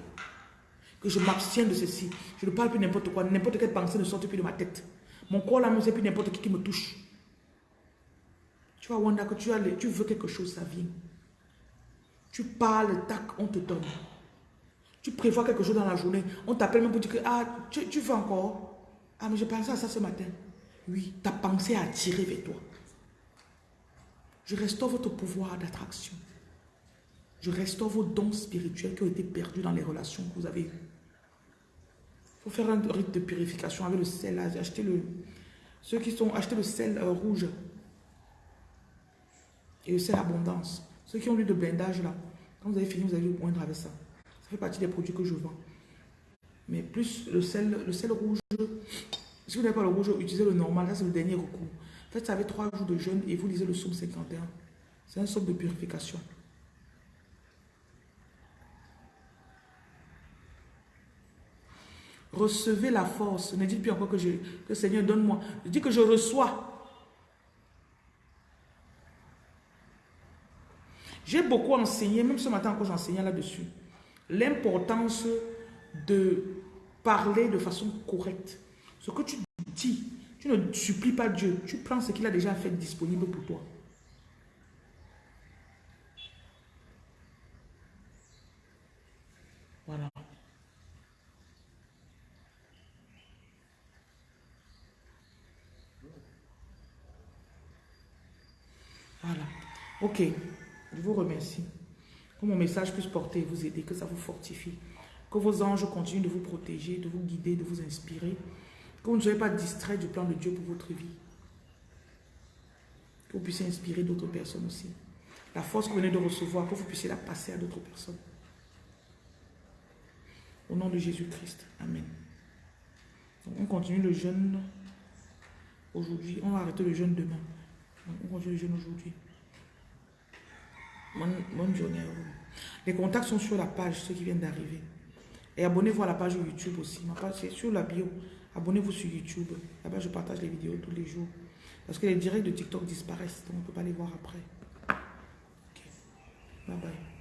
que je m'abstiens de ceci, je ne parle plus n'importe quoi, n'importe quelle pensée ne sort plus de ma tête. Mon corps là, ne sait plus n'importe qui qui me touche. Tu vois, Wanda, que tu, as, tu veux quelque chose, ça vient. Tu parles, tac, on te donne. Tu prévois quelque chose dans la journée, on t'appelle même pour dire que, ah, tu, tu veux encore? Ah, mais j'ai pensé à ça ce matin. Oui, ta pensée a attiré vers toi. Je restaure votre pouvoir d'attraction. Je restaure vos dons spirituels qui ont été perdus dans les relations que vous avez eues. Il faut faire un rite de purification avec le sel. Acheter le, ceux qui sont achetés le sel euh, rouge et le sel abondance. Ceux qui ont lu de blindage là, quand vous avez fini, vous allez le poindre avec ça. Ça fait partie des produits que je vends. Mais plus le sel, le sel rouge, si vous n'avez pas le rouge, utilisez le normal. Ça, c'est le dernier recours. Faites ça avec trois jours de jeûne et vous lisez le psaume 51. C'est un psaume de purification. Recevez la force. Ne dites plus encore que, je, que Seigneur donne-moi. Dis que je reçois. J'ai beaucoup enseigné, même ce matin encore j'enseignais là-dessus, l'importance de parler de façon correcte. Ce que tu dis, tu ne supplies pas Dieu, tu prends ce qu'il a déjà fait disponible pour toi. Voilà. Voilà. Ok. Je vous remercie. Que mon message puisse porter et vous aider, que ça vous fortifie. Que vos anges continuent de vous protéger, de vous guider, de vous inspirer. Que vous ne soyez pas distrait du plan de Dieu pour votre vie. Que vous puissiez inspirer d'autres personnes aussi. La force que vous venez de recevoir, que vous puissiez la passer à d'autres personnes. Au nom de Jésus-Christ. Amen. on continue le jeûne aujourd'hui. On va arrêter le jeûne demain. on continue le jeûne aujourd'hui. Bonne, journée. Les contacts sont sur la page, ceux qui viennent d'arriver. Et abonnez-vous à la page YouTube aussi. Ma page, c'est sur la bio. Abonnez-vous sur YouTube. Là-bas, je partage les vidéos tous les jours. Parce que les directs de TikTok disparaissent, donc on ne peut pas les voir après. Ok. Bye bye.